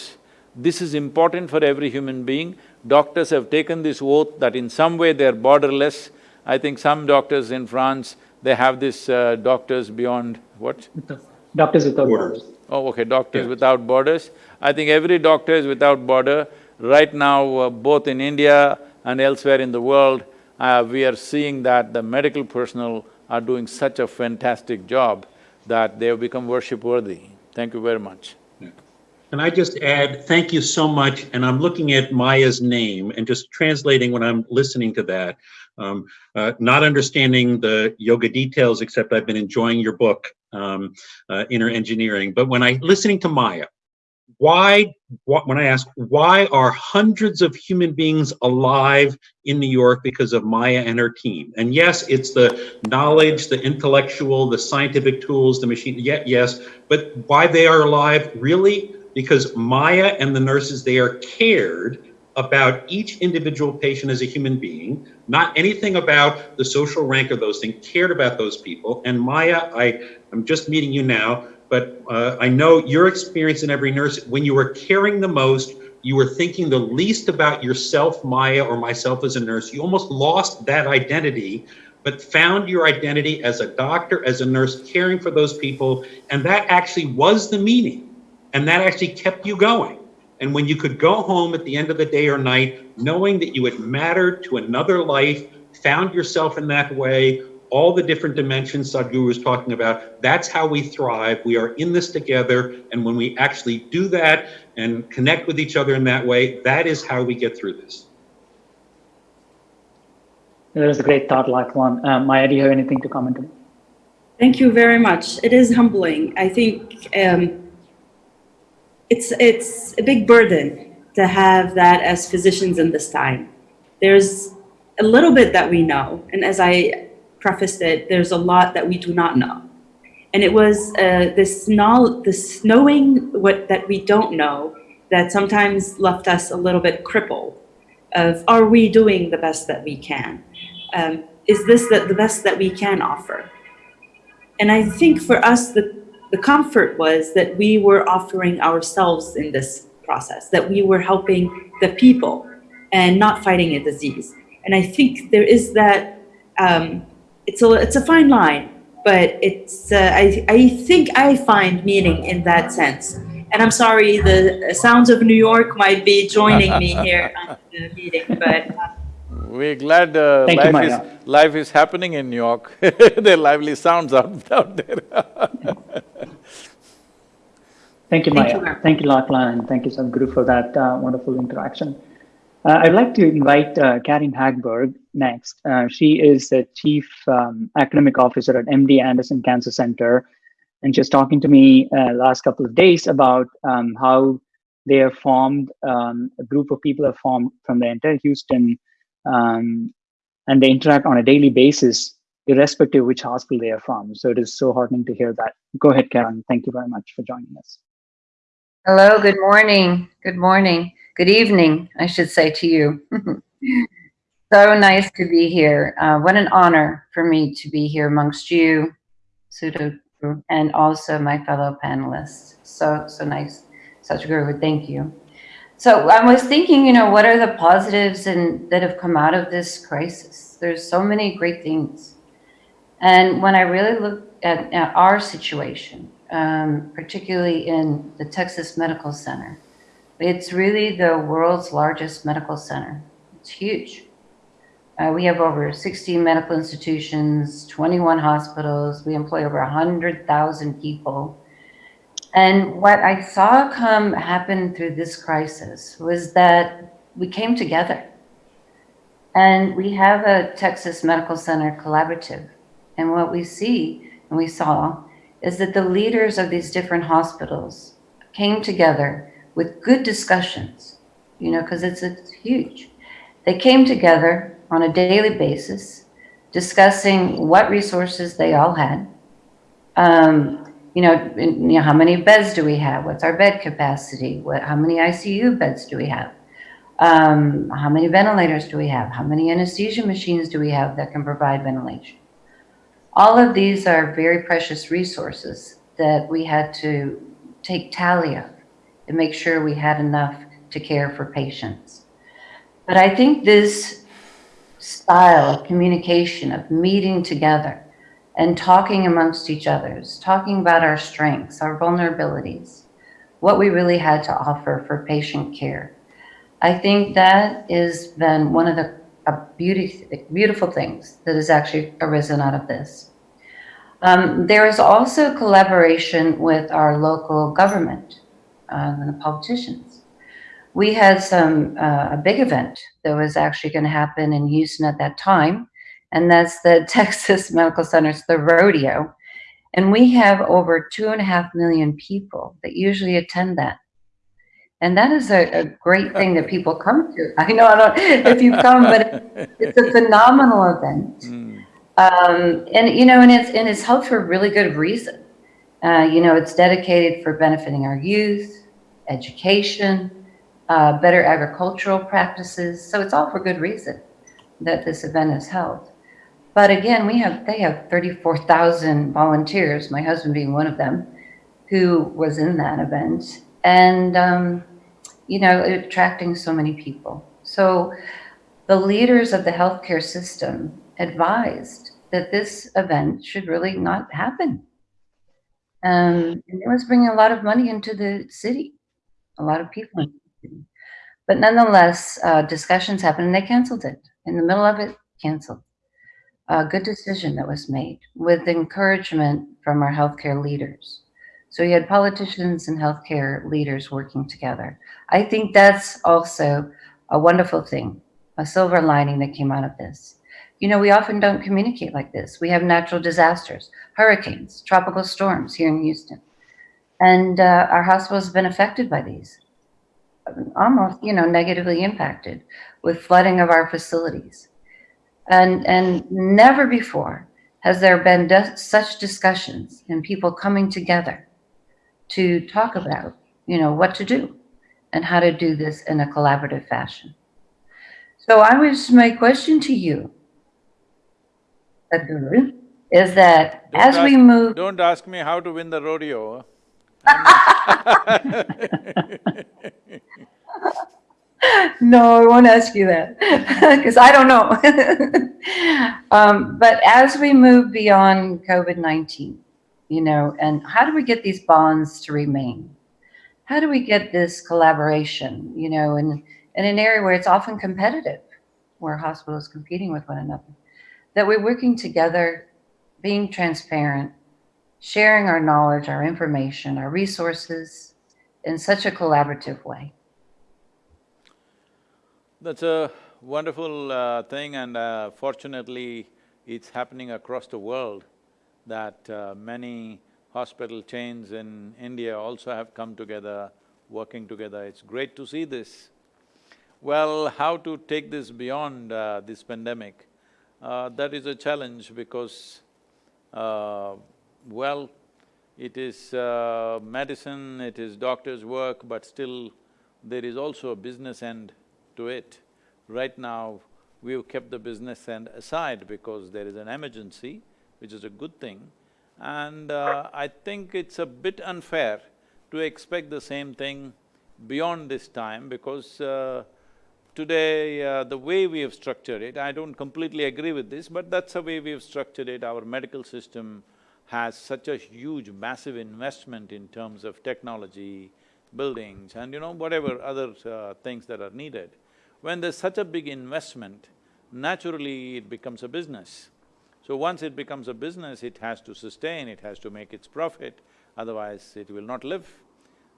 This is important for every human being. Doctors have taken this oath that in some way they're borderless. I think some doctors in France, they have this uh, doctors beyond what? Doctors without Borders. borders. Oh, okay, Doctors Yeah. Without Borders. I think every doctor is without border. Right now, uh, both in India and elsewhere in the world, uh, we are seeing that the medical personnel are doing such a fantastic job that they have become worship-worthy. Thank you very much. Can I just add, thank you so much, and I'm looking at Maya's name and just translating when I'm listening to that. Um, uh, not understanding the yoga details, except I've been enjoying your book, um, uh, Inner Engineering. But when I listening to Maya, why, wh- when I ask, why are hundreds of human beings alive in New York because of Maya and her team? And yes, it's the knowledge, the intellectual, the scientific tools, the machine, yeah, yes, but why they are alive, really? Because Maya and the nurses there cared about each individual patient as a human being, not anything about the social rank of those things, cared about those people. And Maya, I, I'm just meeting you now, but uh, I know your experience in every nurse, when you were caring the most, you were thinking the least about yourself, Maya, or myself as a nurse. You almost lost that identity, but found your identity as a doctor, as a nurse, caring for those people. And that actually was the meaning. And that actually kept you going. And when you could go home at the end of the day or night, knowing that you had mattered to another life, found yourself in that way, all the different dimensions Sadhguru was talking about, that's how we thrive. We are in this together. And when we actually do that and connect with each other in that way, that is how we get through this. That was a great thought, Lachlan. Um, Maya, do you have anything to comment on? Thank you very much. It is humbling. I think um, it's it's a big burden to have that as physicians in this time. There's a little bit that we know, and as I prefaced it, there's a lot that we do not know. And it was uh, this knowledge, this knowing what that we don't know that sometimes left us a little bit crippled. Of are we doing the best that we can? Um, is this the, the best that we can offer? And I think for us, the, the comfort was that we were offering ourselves in this process, that we were helping the people and not fighting a disease. And I think there is that, um, it's, a, it's a fine line, but it's, uh, I, I think I find meaning in that sense. And I'm sorry, the sounds of New York might be joining me here [laughs] at the meeting, but uh, We're glad uh, Thank you, life is… Life is happening in New York [laughs] There are lively sounds out, out there [laughs] Thank you, Thank Maya. you. Thank you, Lachlan, and thank you, Sadhguru, for that uh, wonderful interaction. Uh, I'd like to invite uh, Carin Hagberg next. Uh, she is the Chief um, Academic Officer at MD Anderson Cancer Center, and she's talking to me uh, last couple of days about um, how they have formed, um, a group of people have formed from the entire Houston, um, and they interact on a daily basis, irrespective of which hospital they are from. So it is so heartening to hear that. Go ahead, Carin. Thank you very much for joining us. Hello, good morning, good morning, good evening, I should say to you. [laughs] so nice to be here. Uh, what an honor for me to be here amongst you, Sudhu, and also my fellow panelists. So, so nice. Sadhguru, thank you. So I was thinking, you know, what are the positives and that have come out of this crisis? There's so many great things. And when I really look at, at our situation, um, particularly in the Texas Medical Center. It's really the world's largest medical center. It's huge. Uh, we have over 60 medical institutions, 21 hospitals. We employ over 100,000 people. And what I saw come happen through this crisis was that we came together. And we have a Texas Medical Center collaborative. And what we see and we saw is that the leaders of these different hospitals came together with good discussions, you know, because it's, it's huge. They came together on a daily basis, discussing what resources they all had. Um, you know, in, you know, how many beds do we have? What's our bed capacity? What, how many ICU beds do we have? Um, how many ventilators do we have? How many anesthesia machines do we have that can provide ventilation? All of these are very precious resources that we had to take tally of and make sure we had enough to care for patients. But I think this style of communication, of meeting together and talking amongst each others, talking about our strengths, our vulnerabilities, what we really had to offer for patient care. I think that has been one of the beauty, beautiful things that has actually arisen out of this. Um, there is also collaboration with our local government uh, and the politicians. We had some uh, a big event that was actually going to happen in Houston at that time, and that's the [laughs] Texas Medical Center's the rodeo. And we have over two and a half million people that usually attend that. And that is a, a, great [laughs] thing that people come to. [laughs] I know I don't if you've come, but it's a [laughs] phenomenal event. Mm. Um, and you know, and it's and it's held for a really good reason. Uh, you know, it's dedicated for benefiting our youth, education, uh, better agricultural practices. So it's all for good reason that this event is held. But again, we have they have 34,000 volunteers, my husband being one of them, who was in that event, and um, you know, attracting so many people. So the leaders of the healthcare system advised that this event should really not happen. Um, and it was bringing a lot of money into the city, a lot of people. But nonetheless, uh, discussions happened and they canceled it. In the middle of it, canceled. A good decision that was made with encouragement from our healthcare leaders. So you had politicians and healthcare leaders working together. I think that's also a wonderful thing, a silver lining that came out of this. You know, we often don't communicate like this. We have natural disasters, hurricanes, tropical storms here in Houston. And uh, our hospitals have been affected by these, almost, you know, negatively impacted with flooding of our facilities. And, and never before has there been such discussions and people coming together to talk about, you know, what to do and how to do this in a collaborative fashion. So I was, my question to you is that don't as ask, we move. Don't ask me how to win the rodeo. [laughs] no, I won't ask you that [laughs] because I don't know. [laughs] um, but as we move beyond COVID 19, you know, and how do we get these bonds to remain? How do we get this collaboration, you know, in, in an area where it's often competitive, where hospitals competing with one another? that we're working together, being transparent, sharing our knowledge, our information, our resources in such a collaborative way. That's a wonderful uh, thing and uh, fortunately it's happening across the world that uh, many hospital chains in India also have come together, working together. It's great to see this. Well, how to take this beyond uh, this pandemic? Uh, that is a challenge because, uh, well, it is uh, medicine, it is doctor's work, but still there is also a business end to it. Right now, we've kept the business end aside because there is an emergency, which is a good thing. And uh, I think it's a bit unfair to expect the same thing beyond this time because uh, today, uh, the way we have structured it, I don't completely agree with this, but that's the way we have structured it. Our medical system has such a huge, massive investment in terms of technology, buildings and you know, whatever other uh, things that are needed. When there's such a big investment, naturally it becomes a business. So once it becomes a business, it has to sustain, it has to make its profit, otherwise it will not live.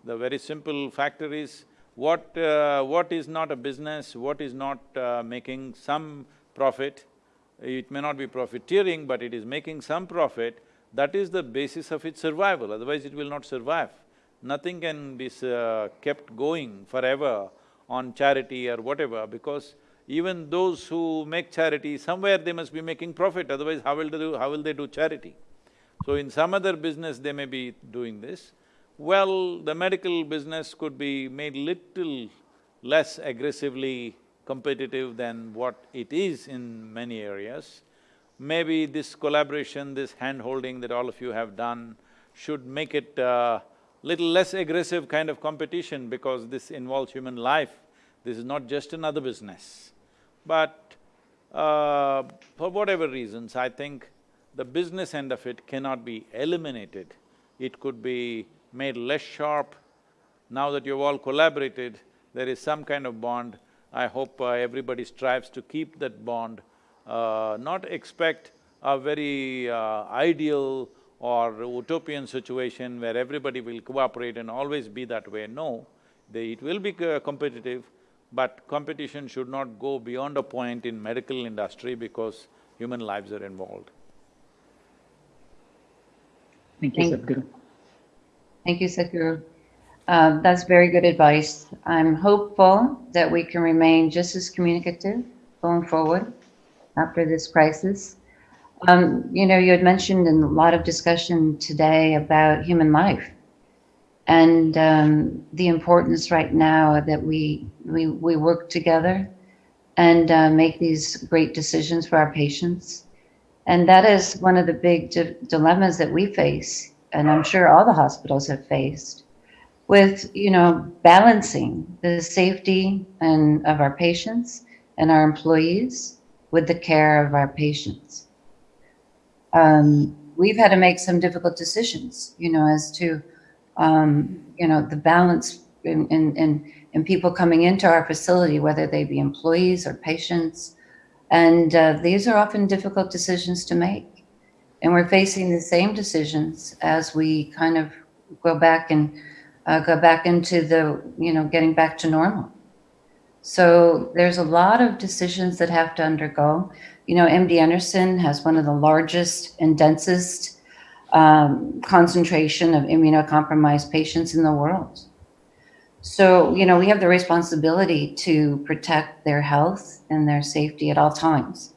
The very simple factor is, what… Uh, what is not a business, what is not uh, making some profit, it may not be profiteering, but it is making some profit, that is the basis of its survival, otherwise it will not survive. Nothing can be uh, kept going forever on charity or whatever, because even those who make charity, somewhere they must be making profit, otherwise how will they do… how will they do charity? So in some other business they may be doing this. Well, the medical business could be made little less aggressively competitive than what it is in many areas. Maybe this collaboration, this hand-holding that all of you have done should make it uh, little less aggressive kind of competition because this involves human life. This is not just another business. But uh, for whatever reasons, I think the business end of it cannot be eliminated. It could be made less sharp. Now that you've all collaborated, there is some kind of bond. I hope uh, everybody strives to keep that bond uh, not expect a very uh, ideal or utopian situation where everybody will cooperate and always be that way, no. They, it will be competitive, but competition should not go beyond a point in medical industry because human lives are involved. Thank you, Thank- Sadhguru. Thank you, Sadhguru. Um, that's very good advice. I'm hopeful that we can remain just as communicative going forward after this crisis. Um, you know, you had mentioned in a lot of discussion today about human life and um, the importance right now that we, we, we work together and uh, make these great decisions for our patients. And that is one of the big di dilemmas that we face, and I'm sure all the hospitals have faced, with, you know, balancing the safety and of our patients and our employees with the care of our patients. Um, we've had to make some difficult decisions, you know, as to, um, you know, the balance in, in, in, people coming into our facility, whether they be employees or patients. And uh, these are often difficult decisions to make. And we're facing the same decisions as we kind of go back and uh, go back into the, you know, getting back to normal. So there's a lot of decisions that have to undergo. You know, MD Anderson has one of the largest and densest um, concentration of immunocompromised patients in the world. So, you know, we have the responsibility to protect their health and their safety at all times.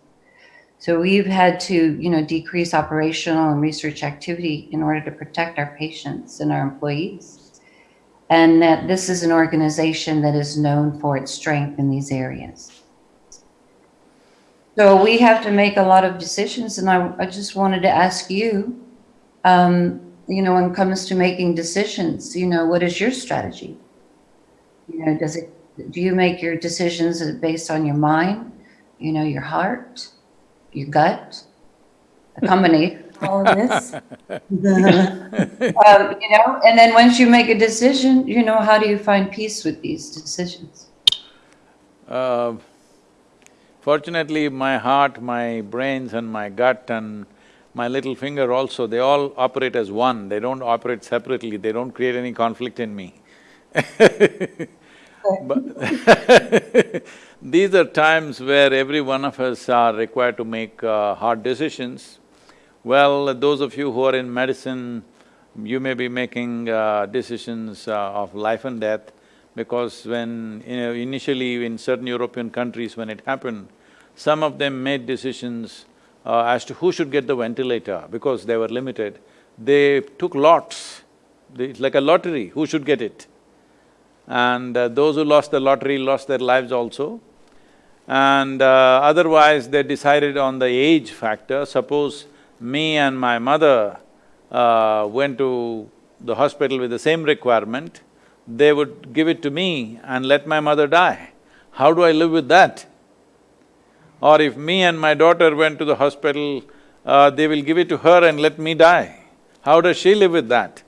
So we've had to, you know, decrease operational and research activity in order to protect our patients and our employees and that this is an organization that is known for its strength in these areas. So we have to make a lot of decisions, and I, I just wanted to ask you, um, you know, when it comes to making decisions, you know, what is your strategy? You know, does it, do you make your decisions based on your mind, you know, your heart, your gut, a combination [laughs] all of this. [laughs] um, you know, and then once you make a decision, you know, how do you find peace with these decisions? Uh, fortunately, my heart, my brains and my gut and my little finger also, they all operate as one, they don't operate separately, they don't create any conflict in me. [laughs] But [laughs] these are times where every one of us are required to make uh, hard decisions. Well, those of you who are in medicine, you may be making uh, decisions uh, of life and death because when, you know, initially in certain European countries when it happened, some of them made decisions uh, as to who should get the ventilator because they were limited. they took lots. It's like a lottery, who should get it? And uh, those who lost the lottery lost their lives also. And uh, otherwise, they decided on the age factor. Suppose me and my mother uh, went to the hospital with the same requirement, they would give it to me and let my mother die. How do I live with that? Or if me and my daughter went to the hospital, uh, they will give it to her and let me die. How does she live with that?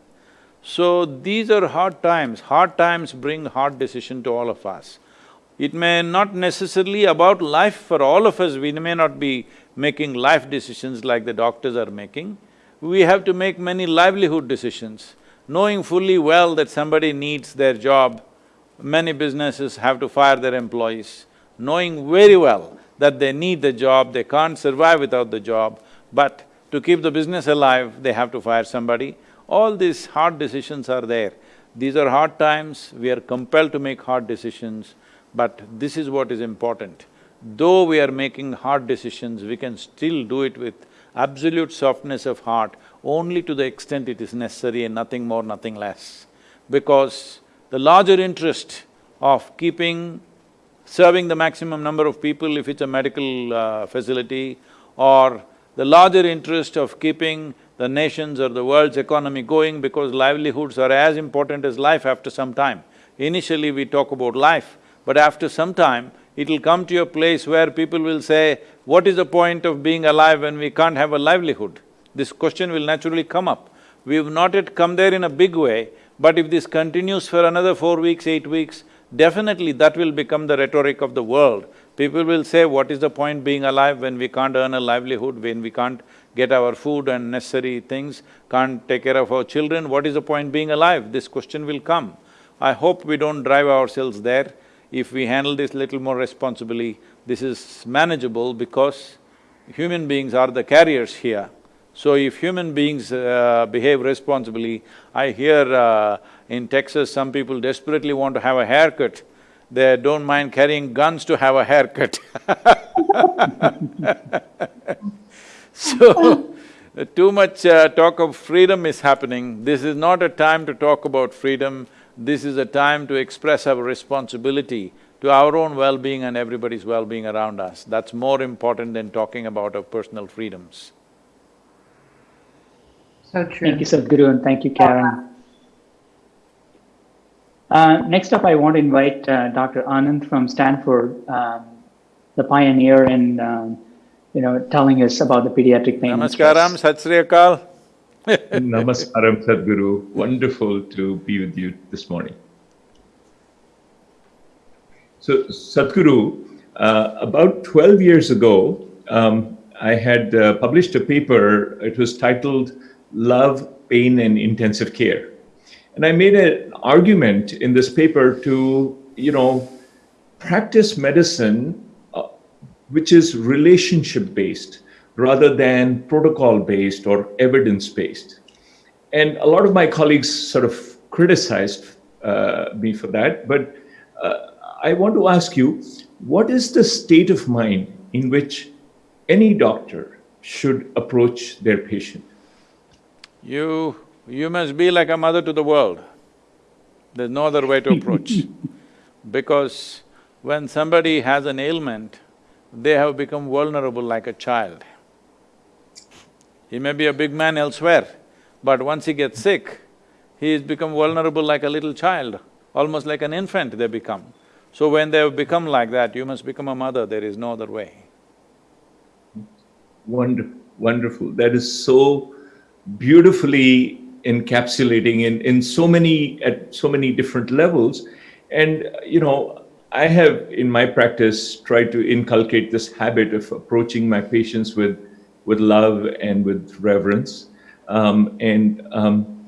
So these are hard times. Hard times bring hard decision to all of us. It may not necessarily about life for all of us, we may not be making life decisions like the doctors are making. We have to make many livelihood decisions. Knowing fully well that somebody needs their job, many businesses have to fire their employees. Knowing very well that they need the job, they can't survive without the job, but to keep the business alive, they have to fire somebody. All these hard decisions are there. These are hard times, we are compelled to make hard decisions, but this is what is important. Though we are making hard decisions, we can still do it with absolute softness of heart only to the extent it is necessary and nothing more, nothing less. Because the larger interest of keeping, serving the maximum number of people if it's a medical uh, facility or the larger interest of keeping the nation's or the world's economy going because livelihoods are as important as life after some time. Initially we talk about life, but after some time, it'll come to a place where people will say, what is the point of being alive when we can't have a livelihood? This question will naturally come up. We've not yet come there in a big way, but if this continues for another four weeks, eight weeks, definitely that will become the rhetoric of the world. People will say, what is the point being alive when we can't earn a livelihood, when we can't get our food and necessary things, can't take care of our children, what is the point being alive? This question will come. I hope we don't drive ourselves there. If we handle this little more responsibly, this is manageable because human beings are the carriers here. So if human beings uh, behave responsibly, I hear uh, in Texas some people desperately want to have a haircut, they don't mind carrying guns to have a haircut [laughs] So, too much uh, talk of freedom is happening. This is not a time to talk about freedom, this is a time to express our responsibility to our own well-being and everybody's well-being around us. That's more important than talking about our personal freedoms. So true. Thank you, Sadhguru, and thank you, Carin. Uh, next up, I want to invite uh, Dr. Anand from Stanford, um, the pioneer in, um, you know, telling us about the pediatric pain. Namaskaram, Sat Sri Akal. [laughs] Namaskaram, Sadhguru. Wonderful to be with you this morning. So, Sadhguru, uh, about 12 years ago, um, I had uh, published a paper. It was titled Love, Pain, and Intensive Care. And I made an argument in this paper to, you know, practice medicine uh, which is relationship based rather than protocol based or evidence based. And a lot of my colleagues sort of criticized uh, me for that. But uh, I want to ask you what is the state of mind in which any doctor should approach their patient? You… you must be like a mother to the world. There's no other way to approach. [laughs] because when somebody has an ailment, they have become vulnerable like a child. He may be a big man elsewhere, but once he gets sick, he has become vulnerable like a little child, almost like an infant they become. So when they have become like that, you must become a mother, there is no other way. Wonderful, wonderful. That is so beautifully encapsulating in, in so many, at so many different levels. And, you know, I have in my practice tried to inculcate this habit of approaching my patients with, with love and with reverence. Um, and, um,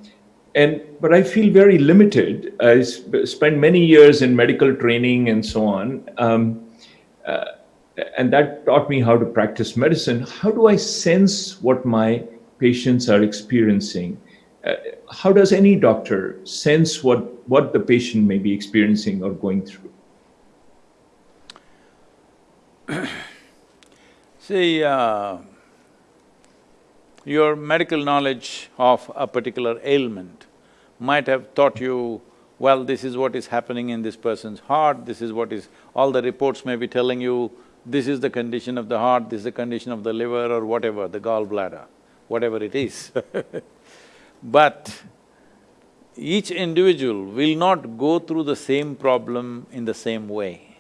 and, but I feel very limited. I sp spent many years in medical training and so on. Um, uh, and that taught me how to practice medicine. How do I sense what my patients are experiencing. Uh, how does any doctor sense what, what the patient may be experiencing or going through? [clears throat] See, uh, your medical knowledge of a particular ailment might have taught you, well, this is what is happening in this person's heart, this is what is… all the reports may be telling you, this is the condition of the heart, this is the condition of the liver or whatever, the gallbladder, whatever it is [laughs] But each individual will not go through the same problem in the same way.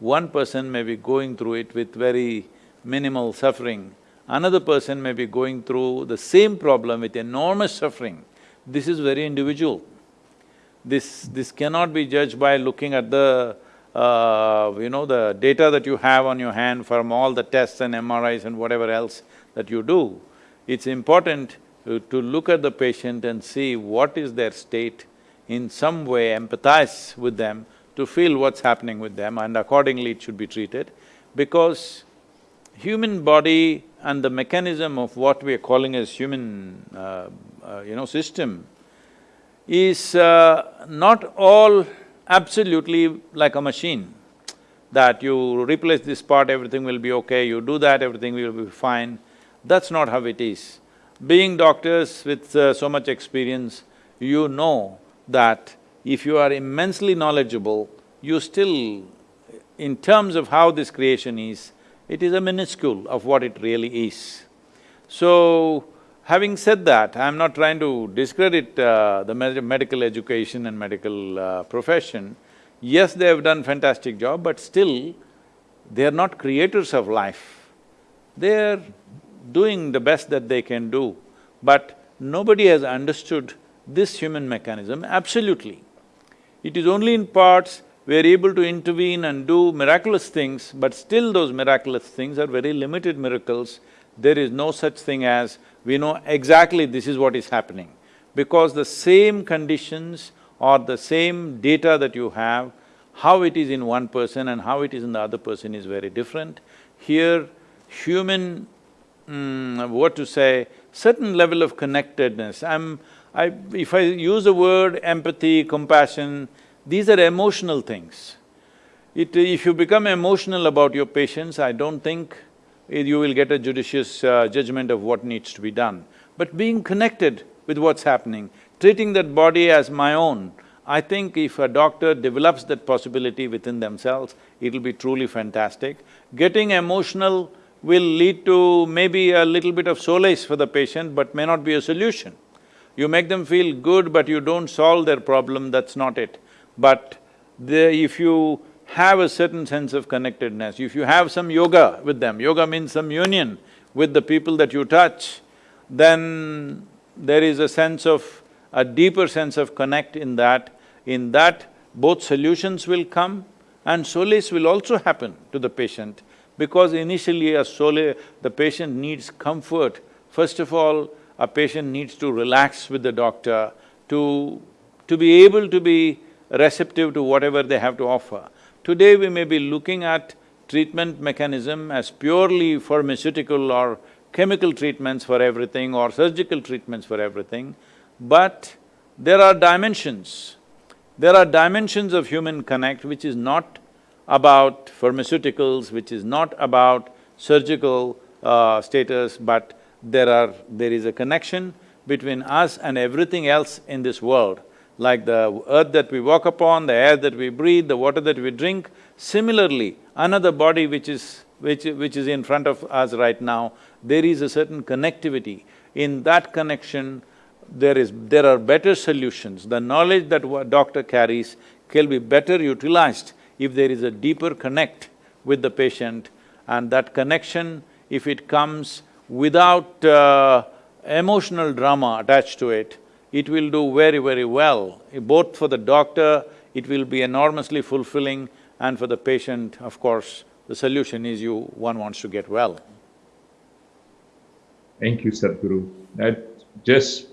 One person may be going through it with very minimal suffering, another person may be going through the same problem with enormous suffering. This is very individual. This… this cannot be judged by looking at the, uh, you know, the data that you have on your hand from all the tests and MRIs and whatever else that you do. It's important to look at the patient and see what is their state, in some way empathize with them to feel what's happening with them and accordingly it should be treated. Because human body and the mechanism of what we are calling as human, uh, uh, you know, system is uh, not all absolutely like a machine, that you replace this part, everything will be okay, you do that, everything will be fine. That's not how it is. Being doctors with uh, so much experience, you know that if you are immensely knowledgeable, you still, in terms of how this creation is, it is a minuscule of what it really is. So, having said that, I'm not trying to discredit uh, the med medical education and medical uh, profession. Yes, they have done fantastic job, but still, they are not creators of life. They're doing the best that they can do, but nobody has understood this human mechanism absolutely. It is only in parts we are able to intervene and do miraculous things, but still those miraculous things are very limited miracles. There is no such thing as we know exactly this is what is happening. Because the same conditions or the same data that you have, how it is in one person and how it is in the other person is very different. Here, human mm, what to say, certain level of connectedness. I'm… I… if I use the word empathy, compassion, these are emotional things. It… if you become emotional about your patients, I don't think you will get a judicious uh, judgment of what needs to be done. But being connected with what's happening, treating that body as my own, I think if a doctor develops that possibility within themselves, it'll be truly fantastic. Getting emotional will lead to maybe a little bit of solace for the patient but may not be a solution. You make them feel good but you don't solve their problem, that's not it. But the, if you have a certain sense of connectedness, if you have some yoga with them, yoga means some union with the people that you touch, then there is a sense of… a deeper sense of connect in that, in that both solutions will come and solace will also happen to the patient because initially a sole… the patient needs comfort. First of all, a patient needs to relax with the doctor to… to be able to be receptive to whatever they have to offer. Today we may be looking at treatment mechanism as purely pharmaceutical or chemical treatments for everything or surgical treatments for everything, but there are dimensions. There are dimensions of human connect which is not about pharmaceuticals, which is not about surgical uh, status, but there are… there is a connection between us and everything else in this world, like the earth that we walk upon, the air that we breathe, the water that we drink. Similarly, another body which is… which… which is in front of us right now, there is a certain connectivity. In that connection, there is… there are better solutions. The knowledge that doctor carries can be better utilized if there is a deeper connect with the patient and that connection, if it comes without uh, emotional drama attached to it, it will do very, very well. Both for the doctor, it will be enormously fulfilling and for the patient, of course, the solution is you… one wants to get well. Thank you, Sadhguru. That just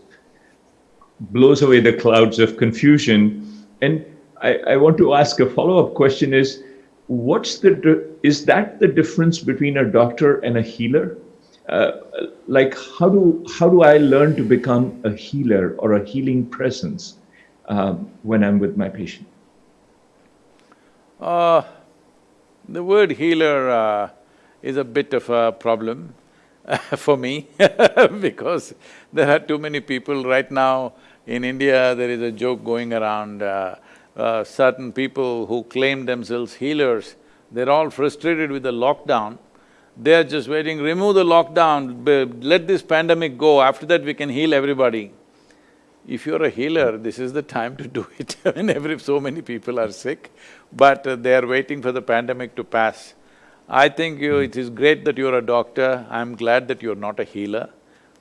blows away the clouds of confusion. And I, I want to ask a follow-up question is, what's the, is that the difference between a doctor and a healer? Uh, like how do, how do I learn to become a healer or a healing presence um, when I'm with my patient? Uh, the word healer uh, is a bit of a problem. [laughs] for me [laughs] because there are too many people right now in India, there is a joke going around, uh, certain people who claim themselves healers, they're all frustrated with the lockdown. They're just waiting, remove the lockdown, let this pandemic go, after that we can heal everybody. If you're a healer, this is the time to do it [laughs] when every… so many people are sick, but uh, they are waiting for the pandemic to pass. I think you… it is great that you're a doctor, I'm glad that you're not a healer,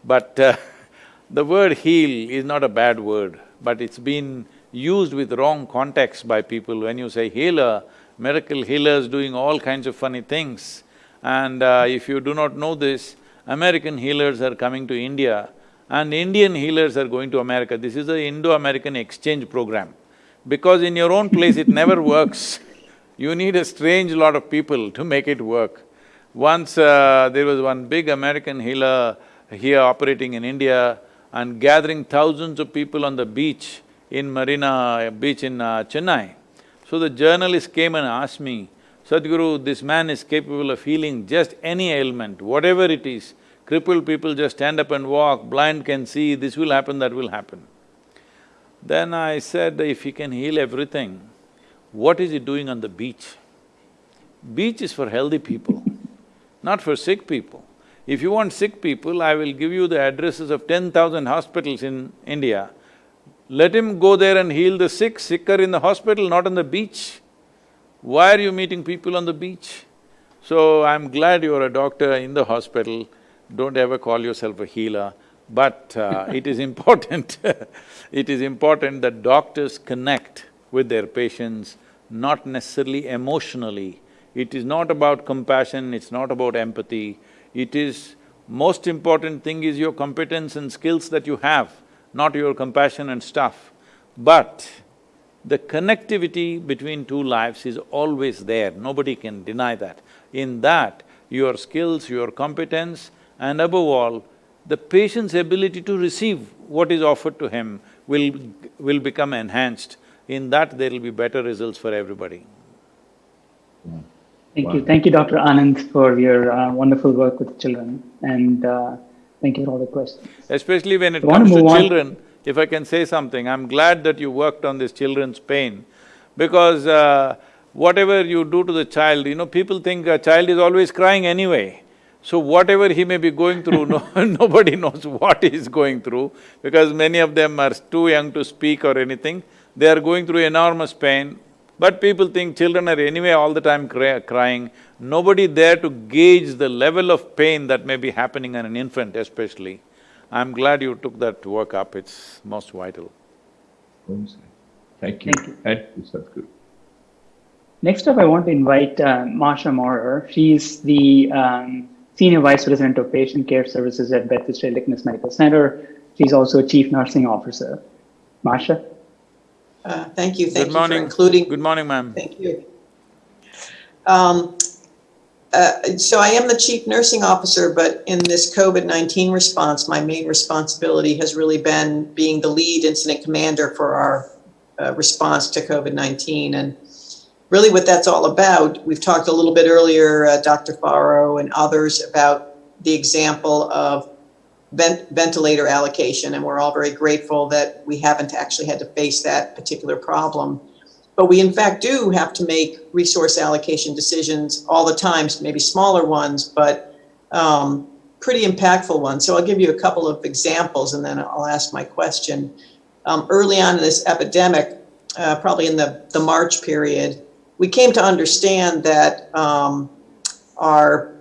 but uh, [laughs] the word heal is not a bad word, but it's been used with wrong context by people. When you say healer, miracle healers doing all kinds of funny things. And uh, if you do not know this, American healers are coming to India and Indian healers are going to America. This is the Indo-American exchange program. Because in your own place it never [laughs] works, you need a strange lot of people to make it work. Once uh, there was one big American healer here operating in India, and gathering thousands of people on the beach in Marina Beach in uh, Chennai. So the journalist came and asked me, Sadhguru, this man is capable of healing just any ailment, whatever it is. Crippled people just stand up and walk, blind can see, this will happen, that will happen. Then I said, if he can heal everything, what is he doing on the beach? Beach is for healthy people, not for sick people. If you want sick people, I will give you the addresses of ten thousand hospitals in India. Let him go there and heal the sick, sicker in the hospital, not on the beach. Why are you meeting people on the beach? So I'm glad you're a doctor in the hospital, don't ever call yourself a healer, but uh, [laughs] it is important [laughs] it is important that doctors connect with their patients, not necessarily emotionally. It is not about compassion, it's not about empathy, it is… most important thing is your competence and skills that you have, not your compassion and stuff. But the connectivity between two lives is always there, nobody can deny that. In that, your skills, your competence and above all, the patient's ability to receive what is offered to him will… will become enhanced. In that, there will be better results for everybody. Thank wow. you. Thank you, Dr. Anand, for your uh, wonderful work with children. And uh, thank you for all the questions. Especially when it comes to, children, if I can say something, I'm glad that you worked on this children's pain because uh, whatever you do to the child, you know, people think a child is always crying anyway. So whatever he may be going through, [laughs] no, nobody knows what he is going through because many of them are too young to speak or anything. They are going through enormous pain. But people think children are anyway all the time cry crying, nobody there to gauge the level of pain that may be happening on an infant especially. I'm glad you took that work up, it's most vital. Thank you. Thank you. Thank you, Sadhguru. Next up, I want to invite uh, Marsha Maurer. She's the um, Senior Vice President of Patient Care Services at Beth Israel Deaconess Medical Center. She's also a Chief Nursing Officer. Marsha? Uh, thank you. Thank Good you morning. for including. Good morning, ma'am. Thank you. Um, uh, so I am the chief nursing officer, but in this COVID-19 response, my main responsibility has really been being the lead incident commander for our uh, response to COVID-19. And really what that's all about, we've talked a little bit earlier, uh, Dr. Forrow and others about the example of vent ventilator allocation, and we're all very grateful that we haven't actually had to face that particular problem. But we in fact do have to make resource allocation decisions all the time, maybe smaller ones, but um, pretty impactful ones. So I'll give you a couple of examples and then I'll ask my question. Um, early on in this epidemic, uh, probably in the, the March period, we came to understand that um, our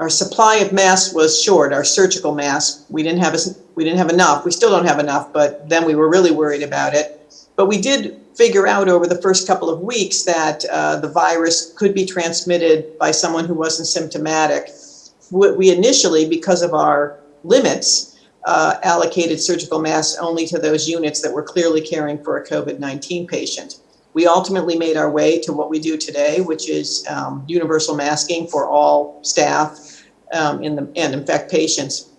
our supply of masks was short, our surgical masks. We didn't have we didn't have enough. We still don't have enough, but then we were really worried about it. But we did figure out over the first couple of weeks that uh, the virus could be transmitted by someone who wasn't symptomatic. We initially, because of our limits, uh, allocated surgical masks only to those units that were clearly caring for a COVID-19 patient. We ultimately made our way to what we do today, which is um, universal masking for all staff um, in the, and in fact patients.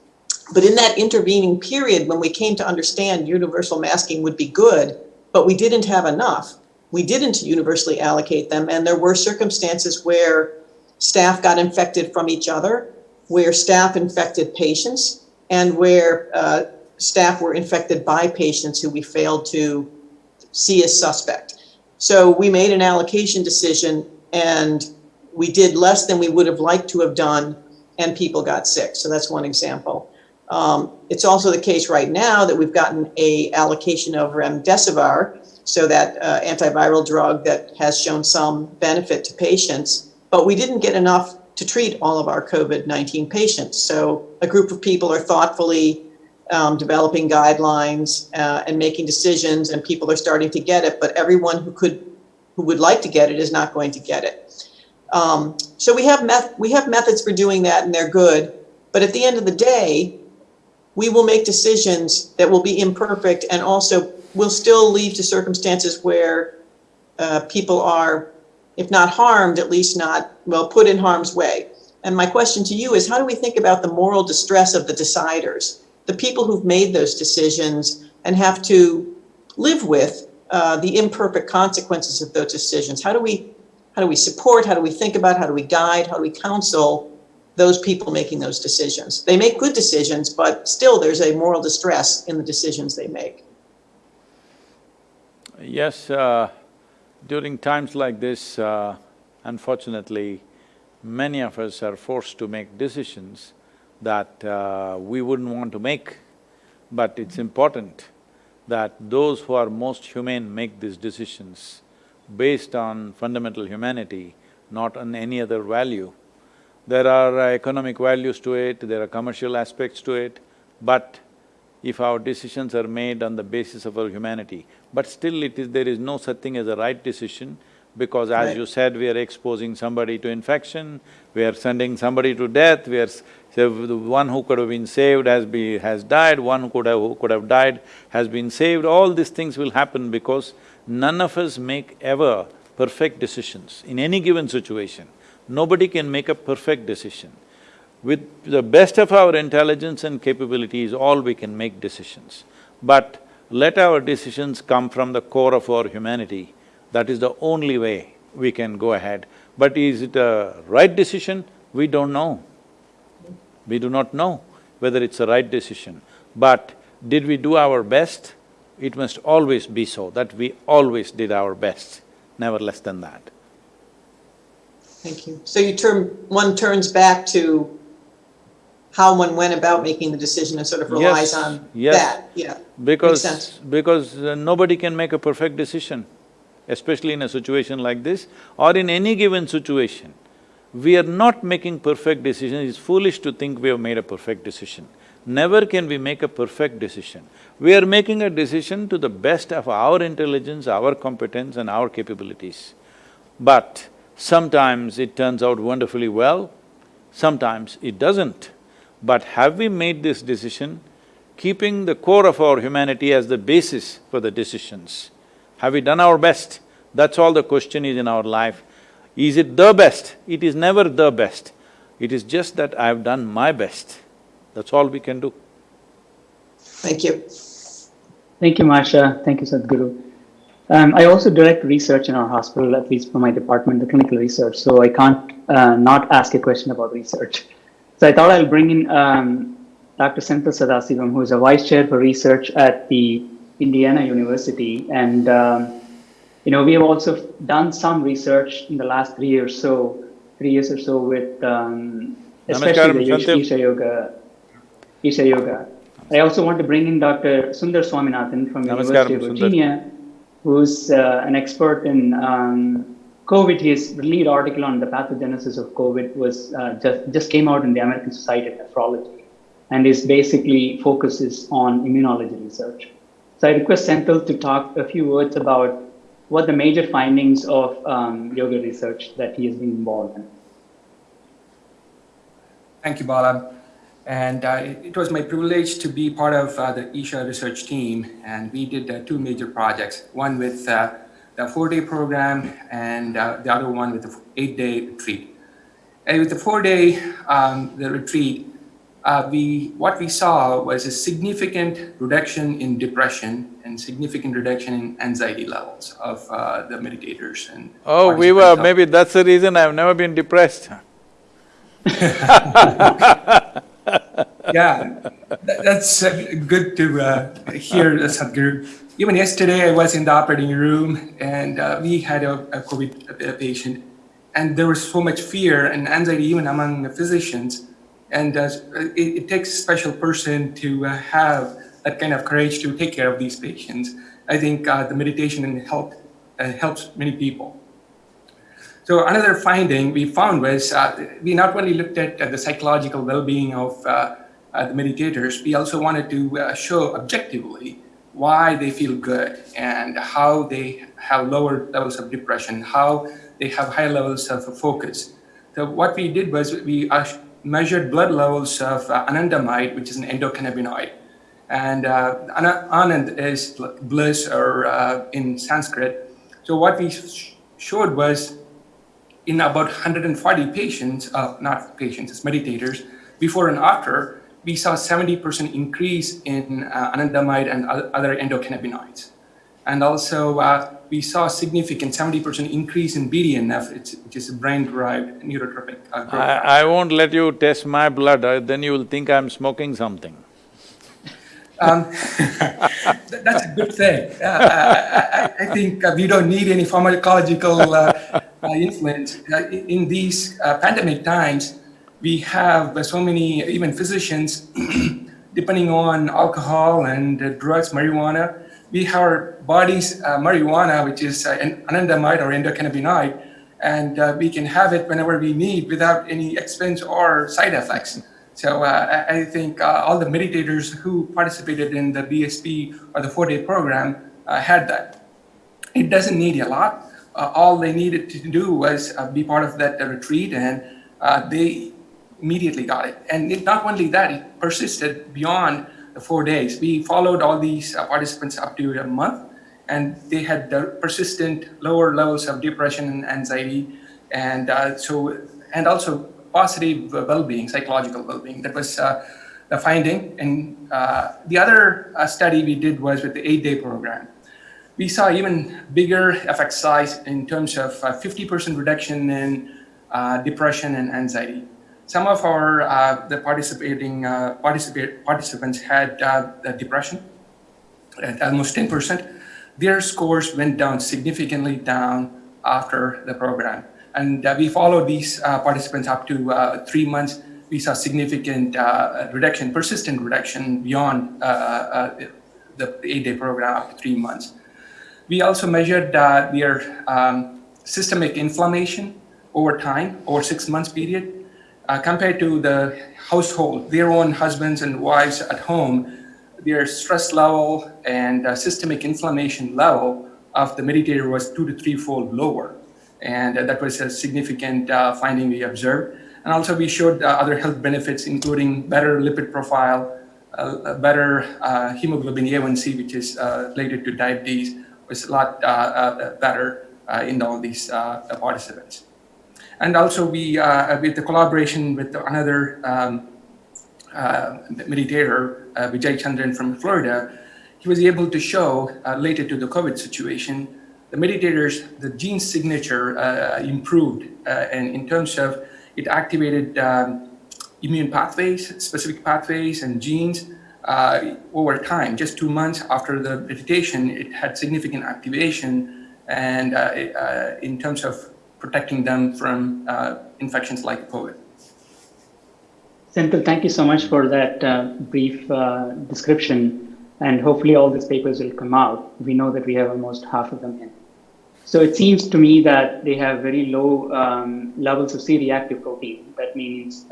But in that intervening period, when we came to understand universal masking would be good, but we didn't have enough, we didn't universally allocate them, and there were circumstances where staff got infected from each other, where staff infected patients and where uh, staff were infected by patients who we failed to see as suspect. So we made an allocation decision and we did less than we would have liked to have done and people got sick. So that's one example. Um, it's also the case right now that we've gotten a allocation of remdesivir, so that uh, antiviral drug that has shown some benefit to patients, but we didn't get enough to treat all of our COVID-19 patients. So a group of people are thoughtfully um, developing guidelines uh, and making decisions, and people are starting to get it. But everyone who could, who would like to get it, is not going to get it. Um, so we have meth- we have methods for doing that, and they're good. But at the end of the day, we will make decisions that will be imperfect, and also will still lead to circumstances where uh, people are, if not harmed, at least not well put in harm's way. And my question to you is, how do we think about the moral distress of the deciders? the people who've made those decisions and have to live with uh, the imperfect consequences of those decisions. How do we how do we support? How do we think about? How do we guide? How do we counsel those people making those decisions? They make good decisions, but still there's a moral distress in the decisions they make. Yes, uh, during times like this, uh, unfortunately, many of us are forced to make decisions that uh, we wouldn't want to make, but it's important that those who are most humane make these decisions based on fundamental humanity, not on any other value. There are uh, economic values to it, there are commercial aspects to it, but if our decisions are made on the basis of our humanity, but still it is… there is no such thing as a right decision because as Right. you said, we are exposing somebody to infection, we are sending somebody to death, we are… So the one who could have been saved has be… has died, one who could have… who could have died has been saved, all these things will happen because none of us make ever perfect decisions in any given situation. Nobody can make a perfect decision. With the best of our intelligence and capabilities, all we can make decisions. But let our decisions come from the core of our humanity, that is the only way we can go ahead. But is it a right decision? We don't know. We do not know whether it's a right decision. But did we do our best? It must always be so, that we always did our best, never less than that. Thank you. So you turn, one turns back to how one went about making the decision and sort of relies Yes, on yes. that, yeah. Because… because uh, nobody can make a perfect decision, especially in a situation like this or in any given situation. We are not making perfect decisions, it's foolish to think we have made a perfect decision. Never can we make a perfect decision. We are making a decision to the best of our intelligence, our competence and our capabilities. But sometimes it turns out wonderfully well, sometimes it doesn't. But have we made this decision keeping the core of our humanity as the basis for the decisions? Have we done our best? That's all the question is in our life. Is it the best? It is never the best. It is just that I have done my best. That's all we can do. Thank you. Thank you, Marsha. Thank you, Sadhguru. Um, I also direct research in our hospital, at least for my department, the clinical research, so I can't uh, not ask a question about research. So I thought I'll bring in um, Dr. Senthil Sadasivam, who is a vice chair for research at the Indiana University. And, um, you know, we have also done some research in the last three years so, three years or so with um, especially the Namaskaram, Senthil. Isha Yoga, Isha Yoga. I also want to bring in Dr. Sundar Swaminathan from Namaskaram, University of Virginia, who's uh, an expert in um, COVID. His lead article on the pathogenesis of COVID was uh, just just came out in the American Society of Nephrology, and is basically focuses on immunology research. So I request Senthil to talk a few words about what the major findings of um, yoga research that he has been involved in. Thank you, Bala. And uh, it was my privilege to be part of uh, the Isha research team. And we did uh, two major projects, one with uh, the four-day program and uh, the other one with the eight-day retreat. And with the four-day um, the retreat, uh, we what we saw was a significant reduction in depression and significant reduction in anxiety levels of uh, the meditators and Oh, we were… maybe that's the reason I've never been depressed. [laughs] [laughs] [laughs] yeah, that, that's uh, good to uh, hear, Sadhguru. Even yesterday, I was in the operating room and uh, we had a, a COVID patient, and there was so much fear and anxiety even among the physicians. And uh, it, it, takes a special person to uh, have that kind of courage to take care of these patients. I think uh, the meditation and help, helps many people. So another finding we found was uh, we not only looked at uh, the psychological well-being of uh, the meditators, we also wanted to show objectively why they feel good and how they have lower levels of depression, how they have higher levels of focus. So what we did was we measured blood levels of anandamide, which is an endocannabinoid. And uh, anand is bliss or uh, in Sanskrit. So what we sh showed was in about 140 patients, uh, not patients, it's meditators, before and after, we saw 70% increase in uh, anandamide and other endocannabinoids. And also, uh, we saw a significant 70% increase in BDNF, which is a brain-derived neurotrophic uh. I, I, won't let you test my blood, uh, then you will think I'm smoking something. Um, that's a good thing. Uh, I, I, think uh, we don't need any pharmacological uh, uh, influence. Uh, in these uh, pandemic times, we have so many, even physicians, [clears throat] depending on alcohol and drugs, marijuana, we have our body's marijuana, which is an anandamide or endocannabinoid, and uh, we can have it whenever we need without any expense or side effects. So uh, I think uh, all the meditators who participated in the BSP or the four-day program had that. It doesn't need a lot uh, all they needed to do was uh, be part of that uh, retreat and uh, they immediately got it. And it, not only that, it persisted beyond the four days. We followed all these uh, participants up to a month and they had persistent lower levels of depression and anxiety and uh, so and also positive well-being, psychological well-being. That was the finding. And the other study we did was with the eight-day program we saw even bigger effect size in terms of 50% uh, reduction in uh, depression and anxiety. Some of our uh, the participating participate, participants had depression at almost 10%. Their scores went down significantly down after the program. And we followed these participants up to three months we saw significant uh, reduction, persistent reduction beyond uh, uh, the eight-day program up to three months. We also measured uh, their um, systemic inflammation over time, over six months period, uh, compared to the household, their own husbands and wives at home, their stress level and uh, systemic inflammation level of the meditator was two to three-fold lower. And uh, that was a significant uh, finding we observed. And also we showed uh, other health benefits, including better lipid profile, better hemoglobin A1C, which is related to diabetes, was a lot uh, uh, better uh, in all these participants. And also we, with the collaboration with another um, meditator, Vijay Chandran from Florida, he was able to show, related to the COVID situation, the meditators, the gene signature uh, improved uh, and in terms of it activated um, immune pathways, specific pathways and genes uh, over time, just two months after the meditation, it had significant activation and uh, uh, in terms of protecting them from uh, infections like COVID. Senthil, thank you so much for that brief description. And hopefully all these papers will come out. We know that we have almost half of them in. So it seems to me that they have very low um, levels of C-reactive protein. That means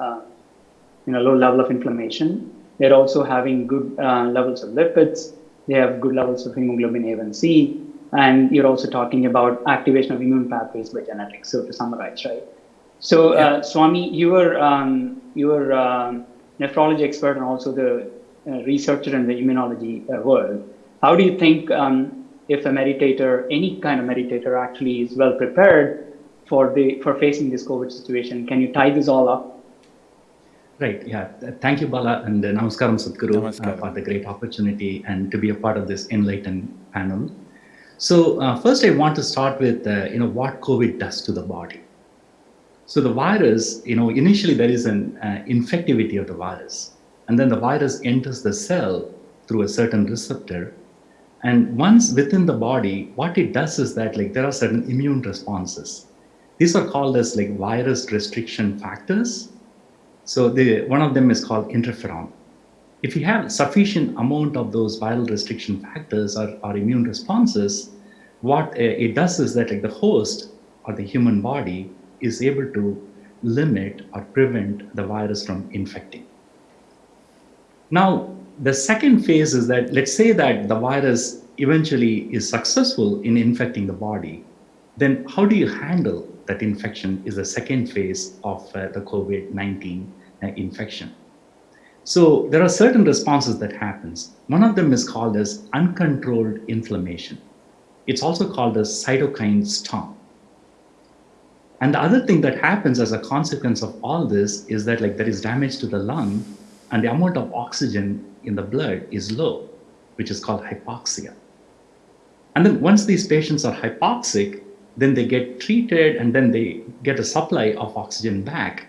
you know, low level of inflammation they're also having good uh, levels of lipids. They have good levels of hemoglobin A1C. And you're also talking about activation of immune pathways by genetics. So to summarize, right? So uh, Swami, you were um, you were um, nephrology expert and also the uh, researcher in the immunology uh, world. How do you think um, if a meditator, any kind of meditator, actually is well prepared for the for facing this COVID situation? Can you tie this all up? Right. Yeah. Thank you, Bala, and uh, Namaskaram, Sadhguru, uh, for the great opportunity and to be a part of this enlightened panel. So uh, first, I want to start with uh, you know what COVID does to the body. So the virus, you know, initially there is an uh, infectivity of the virus, and then the virus enters the cell through a certain receptor. And once within the body, what it does is that like there are certain immune responses. These are called as like virus restriction factors. So the, one of them is called interferon. If you have sufficient amount of those viral restriction factors or, or immune responses, what uh, it does is that like the host or the human body is able to limit or prevent the virus from infecting. Now, the second phase is that let's say that the virus eventually is successful in infecting the body, then how do you handle that infection is the second phase of uh, the COVID-19 uh, infection. So there are certain responses that happens. One of them is called as uncontrolled inflammation. It's also called as cytokine storm. And the other thing that happens as a consequence of all this is that like there is damage to the lung and the amount of oxygen in the blood is low, which is called hypoxia. And then once these patients are hypoxic, then they get treated and then they get a supply of oxygen back.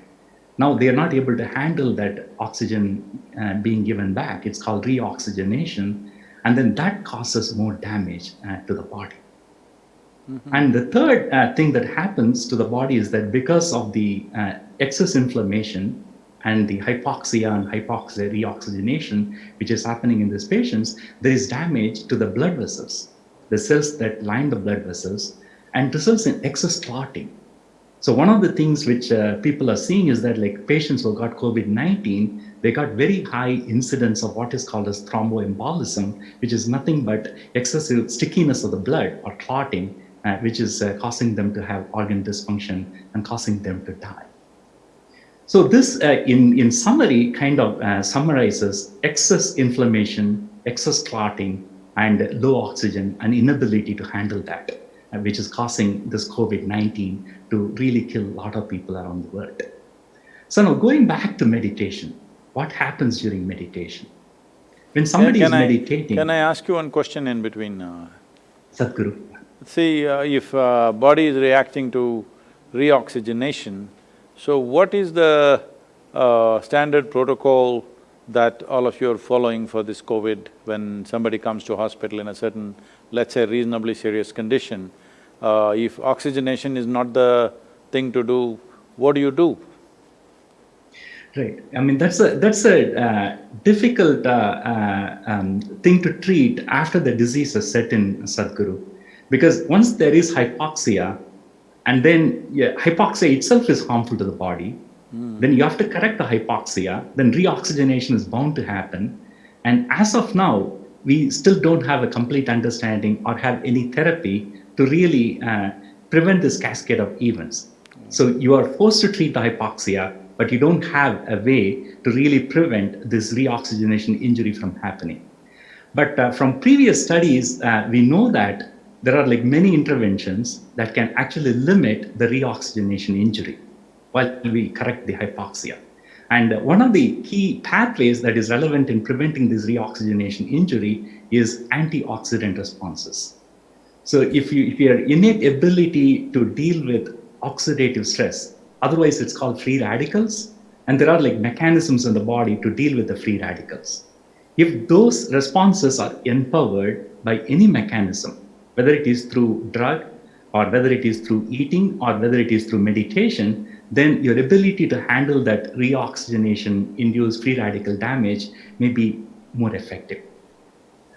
Now they are not able to handle that oxygen uh, being given back. It's called reoxygenation. And then that causes more damage uh, to the body. Mm-hmm. And the third uh, thing that happens to the body is that because of the uh, excess inflammation and the hypoxia and hypoxia reoxygenation, which is happening in these patients, there is damage to the blood vessels, the cells that line the blood vessels, and results in excess clotting. So one of the things which uh, people are seeing is that like patients who got COVID-19, they got very high incidence of what is called as thromboembolism, which is nothing but excessive stickiness of the blood or clotting uh, which is uh, causing them to have organ dysfunction and causing them to die. So this, uh, in, in summary, kind of uh, summarizes excess inflammation, excess clotting, and low oxygen and inability to handle that, uh, which is causing this COVID-19 to really kill a lot of people around the world. So now going back to meditation, what happens during meditation? When somebody is I, meditating... Can I ask you one question in between? Uh, Sadhguru. See, uh, if uh, body is reacting to reoxygenation, so what is the uh, standard protocol that all of you are following for this COVID when somebody comes to hospital in a certain, let's say reasonably serious condition? Uh, if oxygenation is not the thing to do, what do you do? Right. I mean, that's a that's a uh, difficult uh, uh, um, thing to treat after the disease has set in, Sadhguru. Because once there is hypoxia, and then yeah, hypoxia itself is harmful to the body, mm. then you have to correct the hypoxia, then reoxygenation is bound to happen. And as of now, we still don't have a complete understanding or have any therapy to really uh, prevent this cascade of events. So you are forced to treat the hypoxia, but you don't have a way to really prevent this reoxygenation injury from happening. But uh, from previous studies, uh, we know that there are like many interventions that can actually limit the reoxygenation injury while we correct the hypoxia. And one of the key pathways that is relevant in preventing this reoxygenation injury is antioxidant responses. So if you, if your innate ability to deal with oxidative stress, otherwise it's called free radicals, and there are like mechanisms in the body to deal with the free radicals. If those responses are empowered by any mechanism, whether it is through drug or whether it is through eating or whether it is through meditation, then your ability to handle that reoxygenation induced free radical damage may be more effective.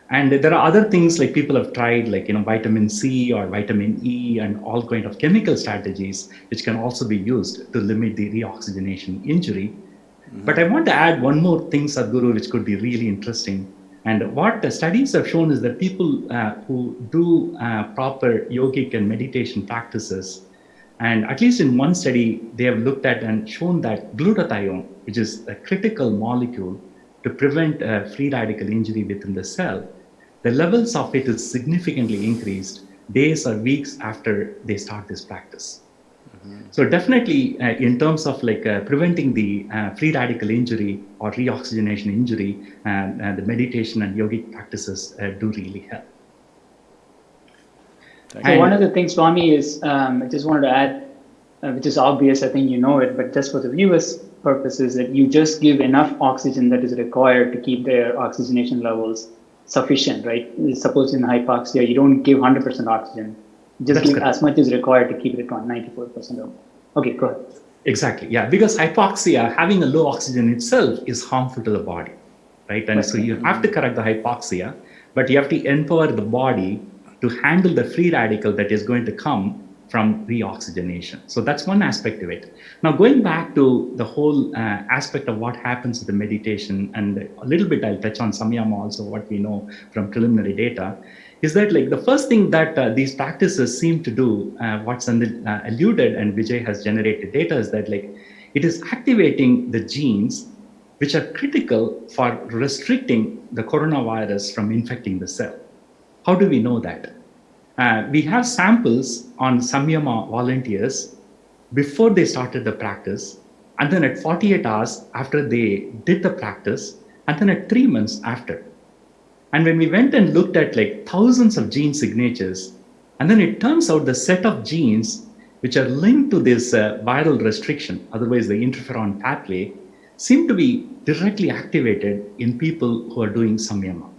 And there are other things like people have tried like, you know, vitamin C or vitamin E and all kind of chemical strategies, which can also be used to limit the reoxygenation injury. Mm -hmm. But I want to add one more thing, Sadhguru, which could be really interesting. And what the studies have shown is that people uh, who do uh, proper yogic and meditation practices, and at least in one study, they have looked at and shown that glutathione, which is a critical molecule to prevent uh, free radical injury within the cell, the levels of it is significantly increased days or weeks after they start this practice. So definitely uh, in terms of like uh, preventing the uh, free radical injury or reoxygenation injury, uh, the meditation and yogic practices uh, do really help. So one of the things, Swami, is um, I just wanted to add uh, which is obvious, I think you know it, but just for the viewers' purposes, that you just give enough oxygen that is required to keep their oxygenation levels sufficient, right? Suppose in hypoxia, you don't give 100% oxygen. Just That's give correct. as much as required to keep it on 94% or more. Okay, go ahead. Exactly. Yeah, because hypoxia, having a low oxygen itself, is harmful to the body, right? And so you have to correct the hypoxia, but you have to empower the body to handle the free radical that is going to come from reoxygenation. So that's one aspect of it. Now, going back to the whole uh, aspect of what happens with the meditation, and a little bit I'll touch on samyama also, what we know from preliminary data, is that like the first thing that uh, these practices seem to do, uh, what's Senthil, uh, alluded and Vijay has generated data is that like it is activating the genes which are critical for restricting the coronavirus from infecting the cell. How do we know that? Uh, we have samples on Samyama volunteers before they started the practice, and then at 48 hours after they did the practice, and then at three months after. And when we went and looked at like thousands of gene signatures, and then it turns out the set of genes which are linked to this uh, viral restriction, otherwise the interferon pathway, seem to be directly activated in people who are doing samyama.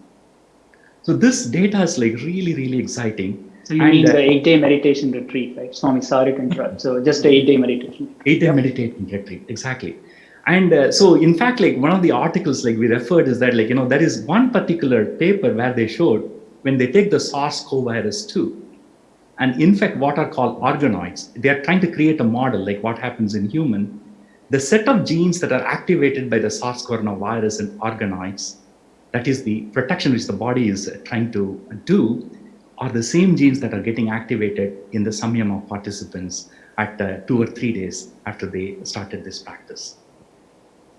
So this data is like really, really exciting. So you And, mean uh, the eight-day meditation retreat, right? Swami, sorry to interrupt. So just a eight-day meditation. eight day meditation retreat exactly and uh, so in fact like one of the articles like we referred is that like you know there is one particular paper where they showed when they take the sars-cov virus 2 and infect what are called organoids they are trying to create a model like what happens in human the set of genes that are activated by the sars coronavirus and organoids that is the protection which the body is uh, trying to do are the same genes that are getting activated in the samyama participants at uh, two or three days after they started this practice.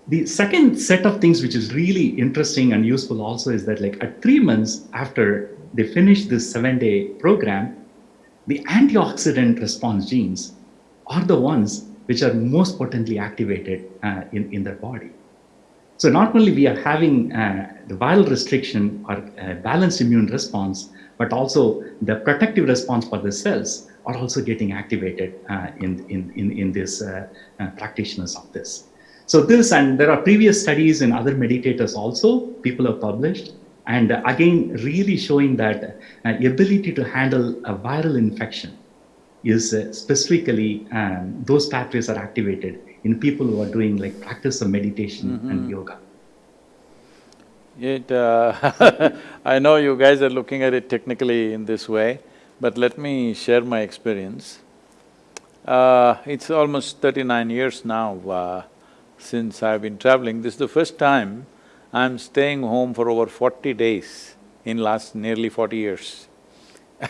The second set of things which is really interesting and useful also is that like at three months after they finish this seven day program, the antioxidant response genes are the ones which are most potently activated uh, in, in their body. So not only we are having uh, the viral restriction or uh, balanced immune response, but also the protective response for the cells are also getting activated uh, in, in, in, in this uh, uh, practitioners of this. So this, and there are previous studies in other meditators also, people have published, and again, really showing that uh, ability to handle a viral infection is uh, specifically, um, those pathways are activated in people who are doing like practice of meditation and yoga. It, uh, [laughs] I know you guys are looking at it technically in this way, but let me share my experience. Uh, it's almost thirty-nine years now uh, since I've been traveling. This is the first time I'm staying home for over forty days in last nearly forty years.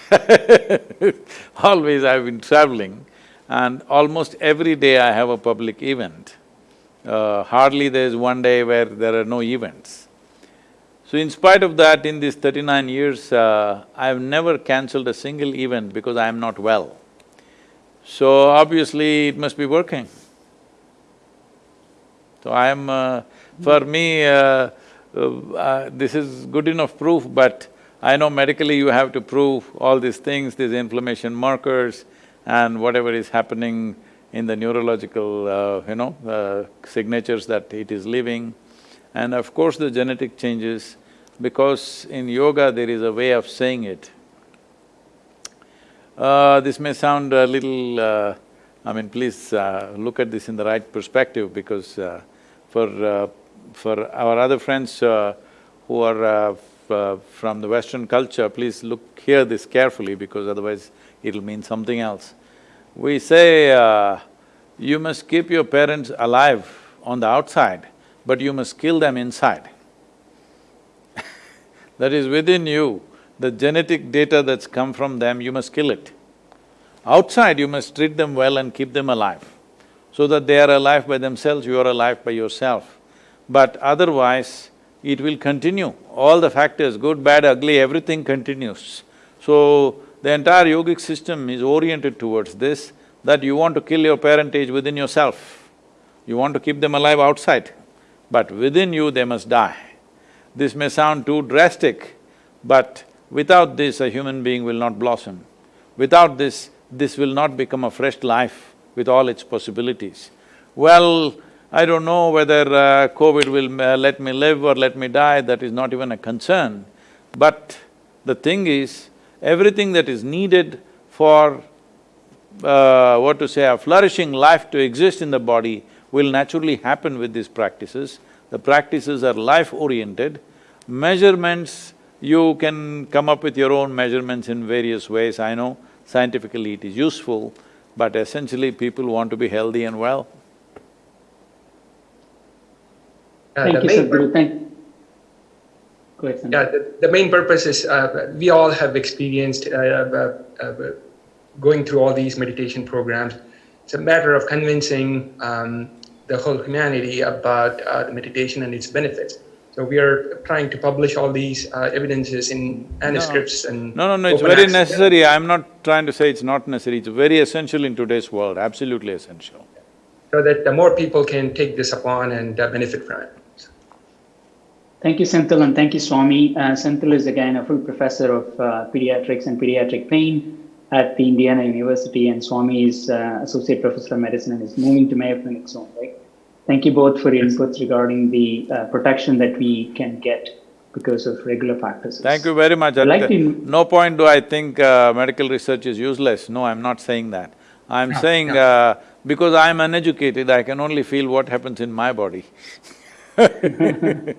[laughs] Always I've been traveling and almost every day I have a public event. Uh, hardly there's one day where there are no events. So in spite of that, in these thirty-nine years, uh, I've never cancelled a single event because I am not well. So obviously, it must be working. So I am… Uh, for me, uh, uh, this is good enough proof, but I know medically you have to prove all these things, these inflammation markers and whatever is happening in the neurological, uh, you know, uh, signatures that it is leaving. And of course the genetic changes, because in yoga there is a way of saying it. Uh, this may sound a little… Uh, I mean, please uh, look at this in the right perspective because uh, for… Uh, for our other friends uh, who are uh, from the Western culture, please look, hear this carefully because otherwise it'll mean something else. We say, you must keep your parents alive on the outside, but you must kill them inside. [laughs] that is within you, the genetic data that's come from them, you must kill it. Outside, you must treat them well and keep them alive, so that they are alive by themselves, you are alive by yourself. But otherwise, it will continue. All the factors, good, bad, ugly, everything continues. So, the entire yogic system is oriented towards this, that you want to kill your parentage within yourself. You want to keep them alive outside, but within you they must die. This may sound too drastic, but without this a human being will not blossom. Without this, this will not become a fresh life with all its possibilities. Well, I don't know whether uh, COVID will uh, let me live or let me die, that is not even a concern. But the thing is, everything that is needed for, uh, what to say, a flourishing life to exist in the body will naturally happen with these practices. The practices are life-oriented. Measurements, you can come up with your own measurements in various ways, I know scientifically it is useful, but essentially people want to be healthy and well. Uh, Thank you, main Sadhguru. Thank. Go ahead, Yeah, the, the main purpose is uh, we all have experienced uh, uh, uh, going through all these meditation programs. It's a matter of convincing um, the whole humanity about uh, the meditation and its benefits. So we are trying to publish all these uh, evidences in manuscripts and No, no, no, it's very access. necessary, I'm not trying to say it's not necessary, it's very essential in today's world, absolutely essential. so that the more people can take this upon and uh, benefit from it. Thank you, Senthil, and thank you, Swami. Uh, Senthil is again a full professor of uh, pediatrics and pediatric pain at the Indiana University, and Swami is uh, associate professor of medicine and is moving to Mayo Clinic soon, right? Thank you both for your inputs regarding the uh, protection that we can get because of regular practices. Thank you very much. I'd like to- no point do I think uh, medical research is useless, no, I'm not saying that. I'm No, saying, no. uh, because I'm uneducated, I can only feel what happens in my body. [laughs]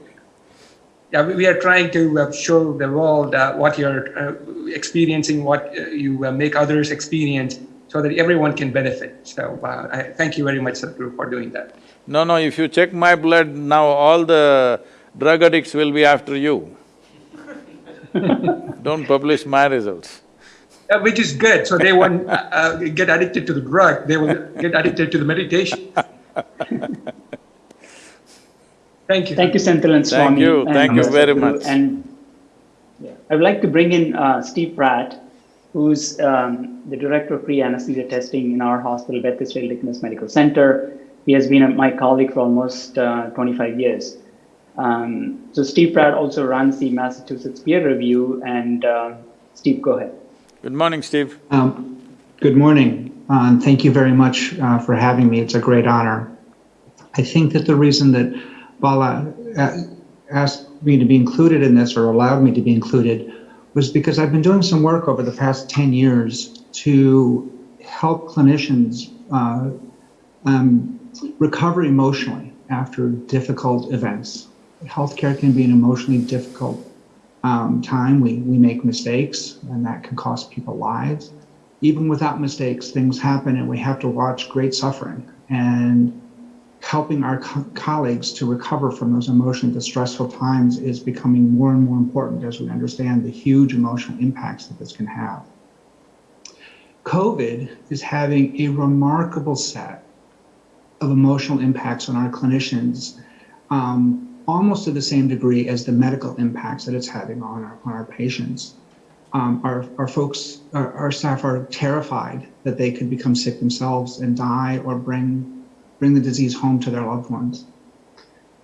Yeah, we, we are trying to uh, show the world uh, what you're uh, experiencing, what uh, you uh, make others experience, so that everyone can benefit. So uh, I thank you very much, Sadhguru, for doing that. No, no, if you check my blood, now all the drug addicts will be after you. [laughs] Don't publish my results. Uh, which is good. So they won't uh, uh, get addicted to the drug; they will get addicted to the meditation. [laughs] Thank you. Thank you, Senthil and Swami. Thank you, thank you very Sadhguru. much. And yeah, I would like to bring in uh, Steve Pratt, who's um, the director of pre-anesthesia testing in our hospital, Beth Israel Deaconess Medical Center. He has been a, my colleague for almost uh, 25 years. Um, so Steve Pratt also runs the Massachusetts peer review, and uh, Steve, go ahead. Good morning, Steve. Um, Good morning, uh, and thank you very much uh, for having me. It's a great honor. I think that the reason that Bala uh, asked me to be included in this or allowed me to be included was because I've been doing some work over the past 10 years to help clinicians uh, um, recover emotionally after difficult events. Healthcare can be an emotionally difficult um, time. We, we make mistakes, and that can cost people lives. Even without mistakes, things happen, and we have to watch great suffering. And helping our co- colleagues to recover from those emotionally distressful times is becoming more and more important as we understand the huge emotional impacts that this can have. COVID is having a remarkable set of emotional impacts on our clinicians, um, almost to the same degree as the medical impacts that it's having on our, on our patients. Um, our, our folks, our, our staff are terrified that they could become sick themselves and die or bring, bring the disease home to their loved ones.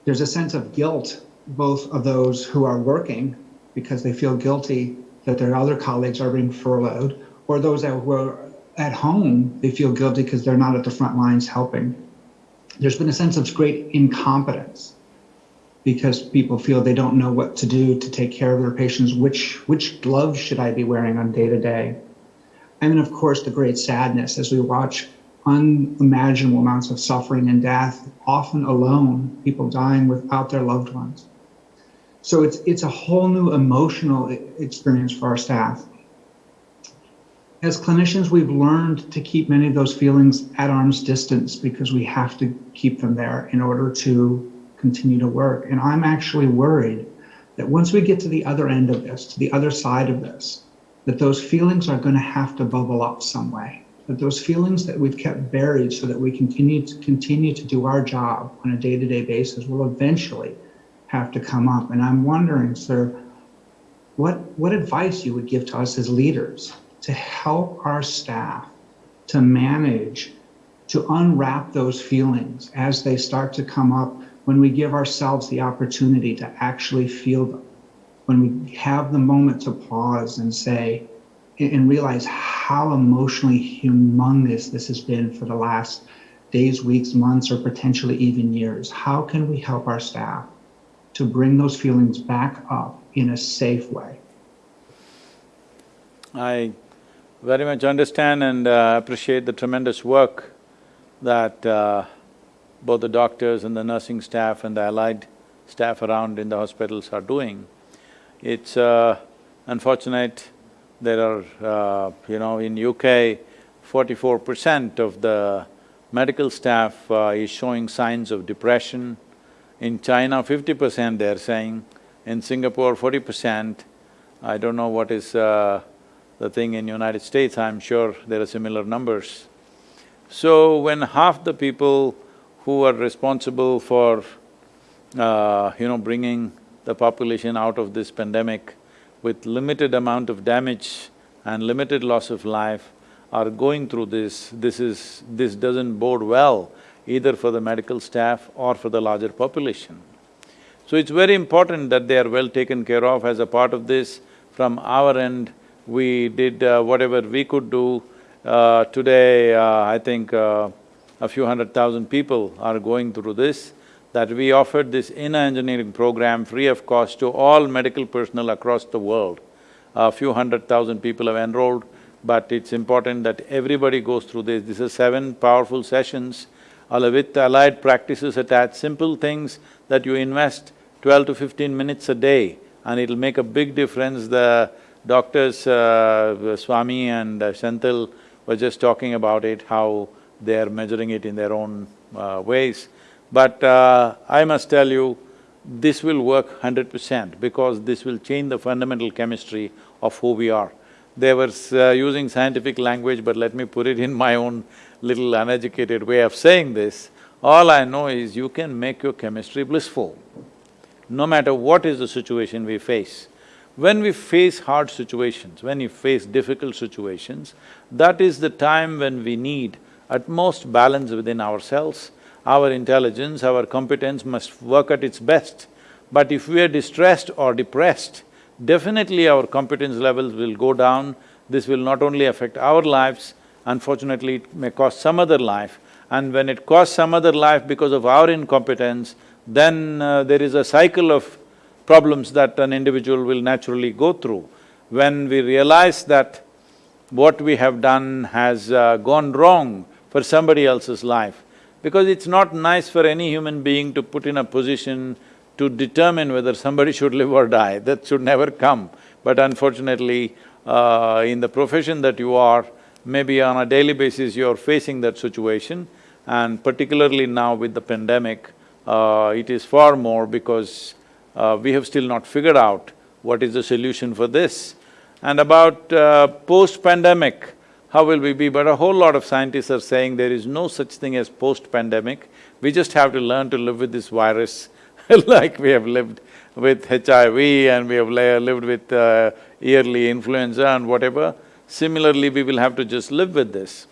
There's a sense of guilt, both of those who are working because they feel guilty that their other colleagues are being furloughed, or those that were at home, they feel guilty because they're not at the front lines helping. There's been a sense of great incompetence because people feel they don't know what to do to take care of their patients. Which which gloves should I be wearing on day to day? And then, of course, the great sadness as we watch unimaginable amounts of suffering and death, often alone, people dying without their loved ones. So it's it's a whole new emotional experience for our staff. As clinicians, we've learned to keep many of those feelings at arm's distance because we have to keep them there in order to continue to work. And I'm actually worried that once we get to the other end of this, to the other side of this, that those feelings are going to have to bubble up some way. That those feelings that we've kept buried so that we continue to continue to do our job on a day-to-day basis will eventually have to come up. And I'm wondering, sir, what what advice you would give to us as leaders to help our staff to manage to unwrap those feelings as they start to come up when we give ourselves the opportunity to actually feel them when we have the moment to pause and say and realize how emotionally humongous this has been for the last days, weeks, months, or potentially even years. How can we help our staff to bring those feelings back up in a safe way? I very much understand and uh, appreciate the tremendous work that uh, both the doctors and the nursing staff and the allied staff around in the hospitals are doing. It's uh, unfortunate there are, uh, you know, in UK, forty-four percent of the medical staff uh, is showing signs of depression. In China, fifty percent they're saying. In Singapore, forty percent. I don't know what is uh, the thing in United States, I'm sure there are similar numbers. So when half the people who are responsible for, uh, you know, bringing the population out of this pandemic with limited amount of damage and limited loss of life are going through this, this is… this doesn't bode well either for the medical staff or for the larger population. So it's very important that they are well taken care of as a part of this. From our end, we did uh, whatever we could do. Uh, today, uh, I think a few hundred thousand people are going through this that we offered this inner engineering program free of cost to all medical personnel across the world. A few hundred thousand people have enrolled, but it's important that everybody goes through this. This is seven powerful sessions with allied practices attached, simple things that you invest twelve to fifteen minutes a day and it'll make a big difference. The doctors, uh, Swami and uh, Senthil were just talking about it, how they're measuring it in their own uh, ways. But uh, I must tell you, this will work hundred percent because this will change the fundamental chemistry of who we are. They were uh, using scientific language, but let me put it in my own little uneducated way of saying this. All I know is you can make your chemistry blissful, no matter what is the situation we face. When we face hard situations, when we face difficult situations, that is the time when we need utmost balance within ourselves our intelligence, our competence must work at its best. But if we are distressed or depressed, definitely our competence levels will go down. This will not only affect our lives, unfortunately it may cost some other life. And when it costs some other life because of our incompetence, then uh, there is a cycle of problems that an individual will naturally go through. When we realize that what we have done has uh, gone wrong for somebody else's life, because it's not nice for any human being to put in a position to determine whether somebody [laughs] should live or die, that should never come. But unfortunately, uh, in the profession that you are, maybe on a daily basis you're facing that situation and particularly now with the pandemic, uh, it is far more because uh, we have still not figured out what is the solution for this. And about uh, post-pandemic, how will we be? But a whole lot of scientists are saying there is no such thing as post-pandemic. We just have to learn to live with this virus [laughs] like we have lived with HIV and we have lived with uh, yearly influenza and whatever. Similarly, we will have to just live with this.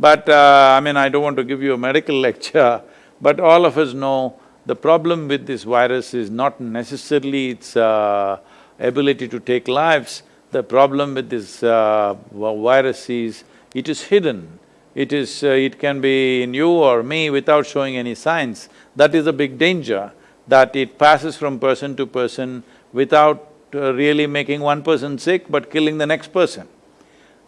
But uh, I mean, I don't want to give you a medical [laughs] lecture, but all of us know the problem with this virus is not necessarily its uh, ability to take lives, the problem with this uh, virus is, it is hidden. It is… Uh, it can be in you or me without showing any signs. That is a big danger, that it passes from person to person without uh, really making one person sick but killing the next person.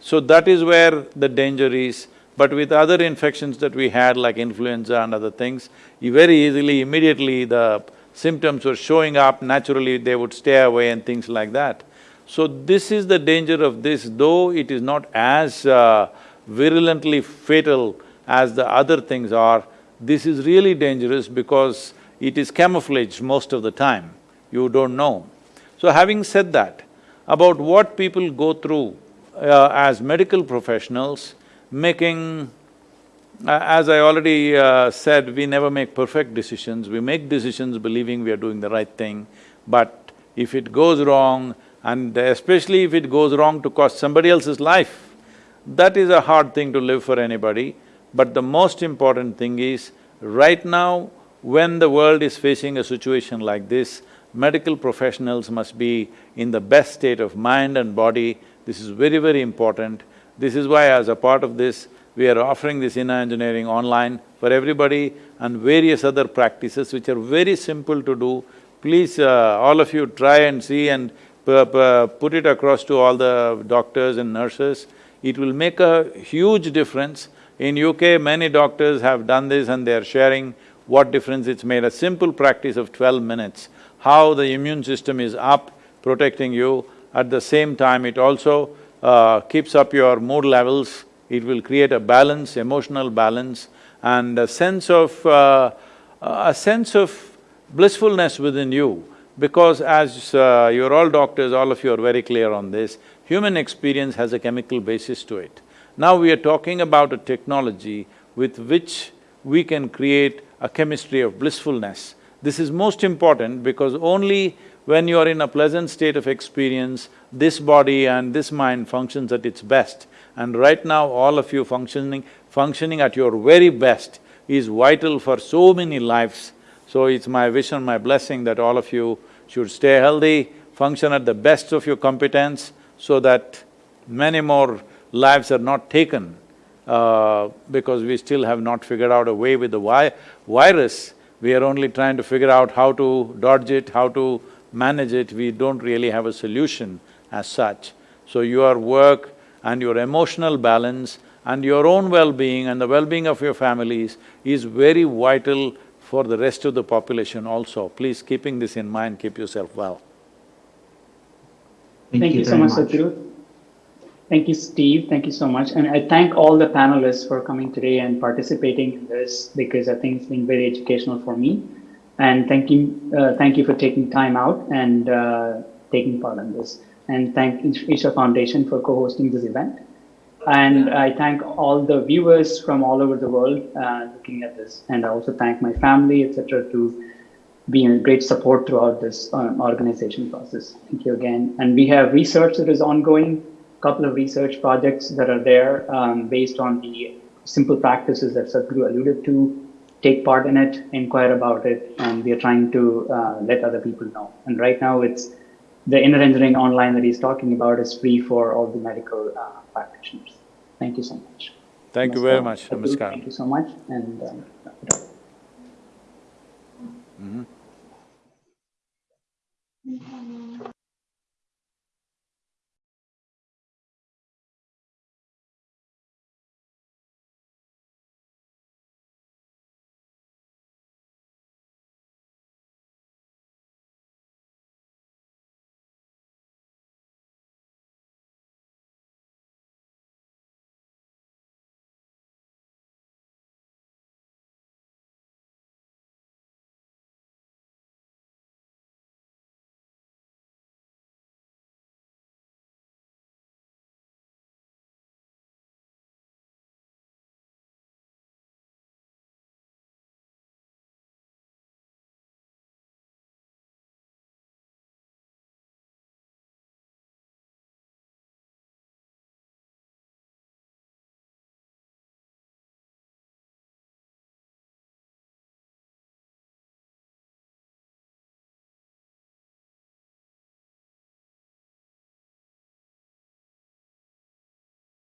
So that is where the danger is. But with other infections that we had like influenza and other things, very easily, immediately the symptoms were showing up, naturally they would stay away and things like that. So this is the danger of this, though it is not as uh, virulently fatal as the other things are, this is really dangerous because it is camouflaged most of the time, you don't know. So having said that, about what people go through uh, as medical professionals, making… As I already uh, said, we never make perfect decisions, we make decisions believing we are doing the right thing, but if it goes wrong, and especially if it goes wrong to cost somebody else's life, that is a hard thing to live for anybody. But the most important thing is, right now, when the world is facing a situation like this, medical professionals must be in the best state of mind and body This is very, very important. This is why as a part of this, we are offering this inner engineering online for everybody and various other practices which are very simple to do. Please, uh, all of you try and see and put it across to all the doctors and nurses. It will make a huge difference. In UK, many doctors have done this and they are sharing what difference it's made. A simple practice of twelve minutes, how the immune system is up, protecting you. At the same time, it also uh, keeps up your mood levels, it will create a balance, emotional balance and a sense of… Uh, a sense of blissfulness within you because as uh, you're all doctors, all of you are very clear on this, human experience has a chemical basis to it. Now we are talking about a technology with which we can create a chemistry of blissfulness. This is most important because only when you are in a pleasant state of experience, this body and this mind functions at its best. And right now, all of you functioning… functioning at your very best is vital for so many lives. So it's my wish and my blessing that all of you should stay healthy, function at the best of your competence so that many more lives are not taken uh, because we still have not figured out a way with the vi virus. We are only trying to figure out how to dodge it, how to manage it, we don't really have a solution as such. So your work and your emotional balance and your own well-being and the well-being of your families is very vital for the rest of the population also. Please keeping this in mind, keep yourself well. Thank, thank you, you so much, Sadhguru. Thank you, Steve. Thank you so much. And I thank all the panelists for coming today and participating in this because I think it's been very educational for me. And thank you, uh, thank you for taking time out and uh, taking part in this. And thank Isha Foundation for co-hosting this event. And I thank all the viewers from all over the world uh, looking at this. And I also thank my family, etc., to be a great support throughout this uh, organization process. Thank you again. And we have research that is ongoing, a couple of research projects that are there um, based on the simple practices that Sadhguru alluded to. Take part in it, inquire about it, and we are trying to uh, let other people know. And right now, it's the inner engineering online that he's talking about is free for all the medical uh, practitioners. Thank you so much. Thank Namaskar. you very much. Namaskar. Thank you so much. And um, mm -hmm.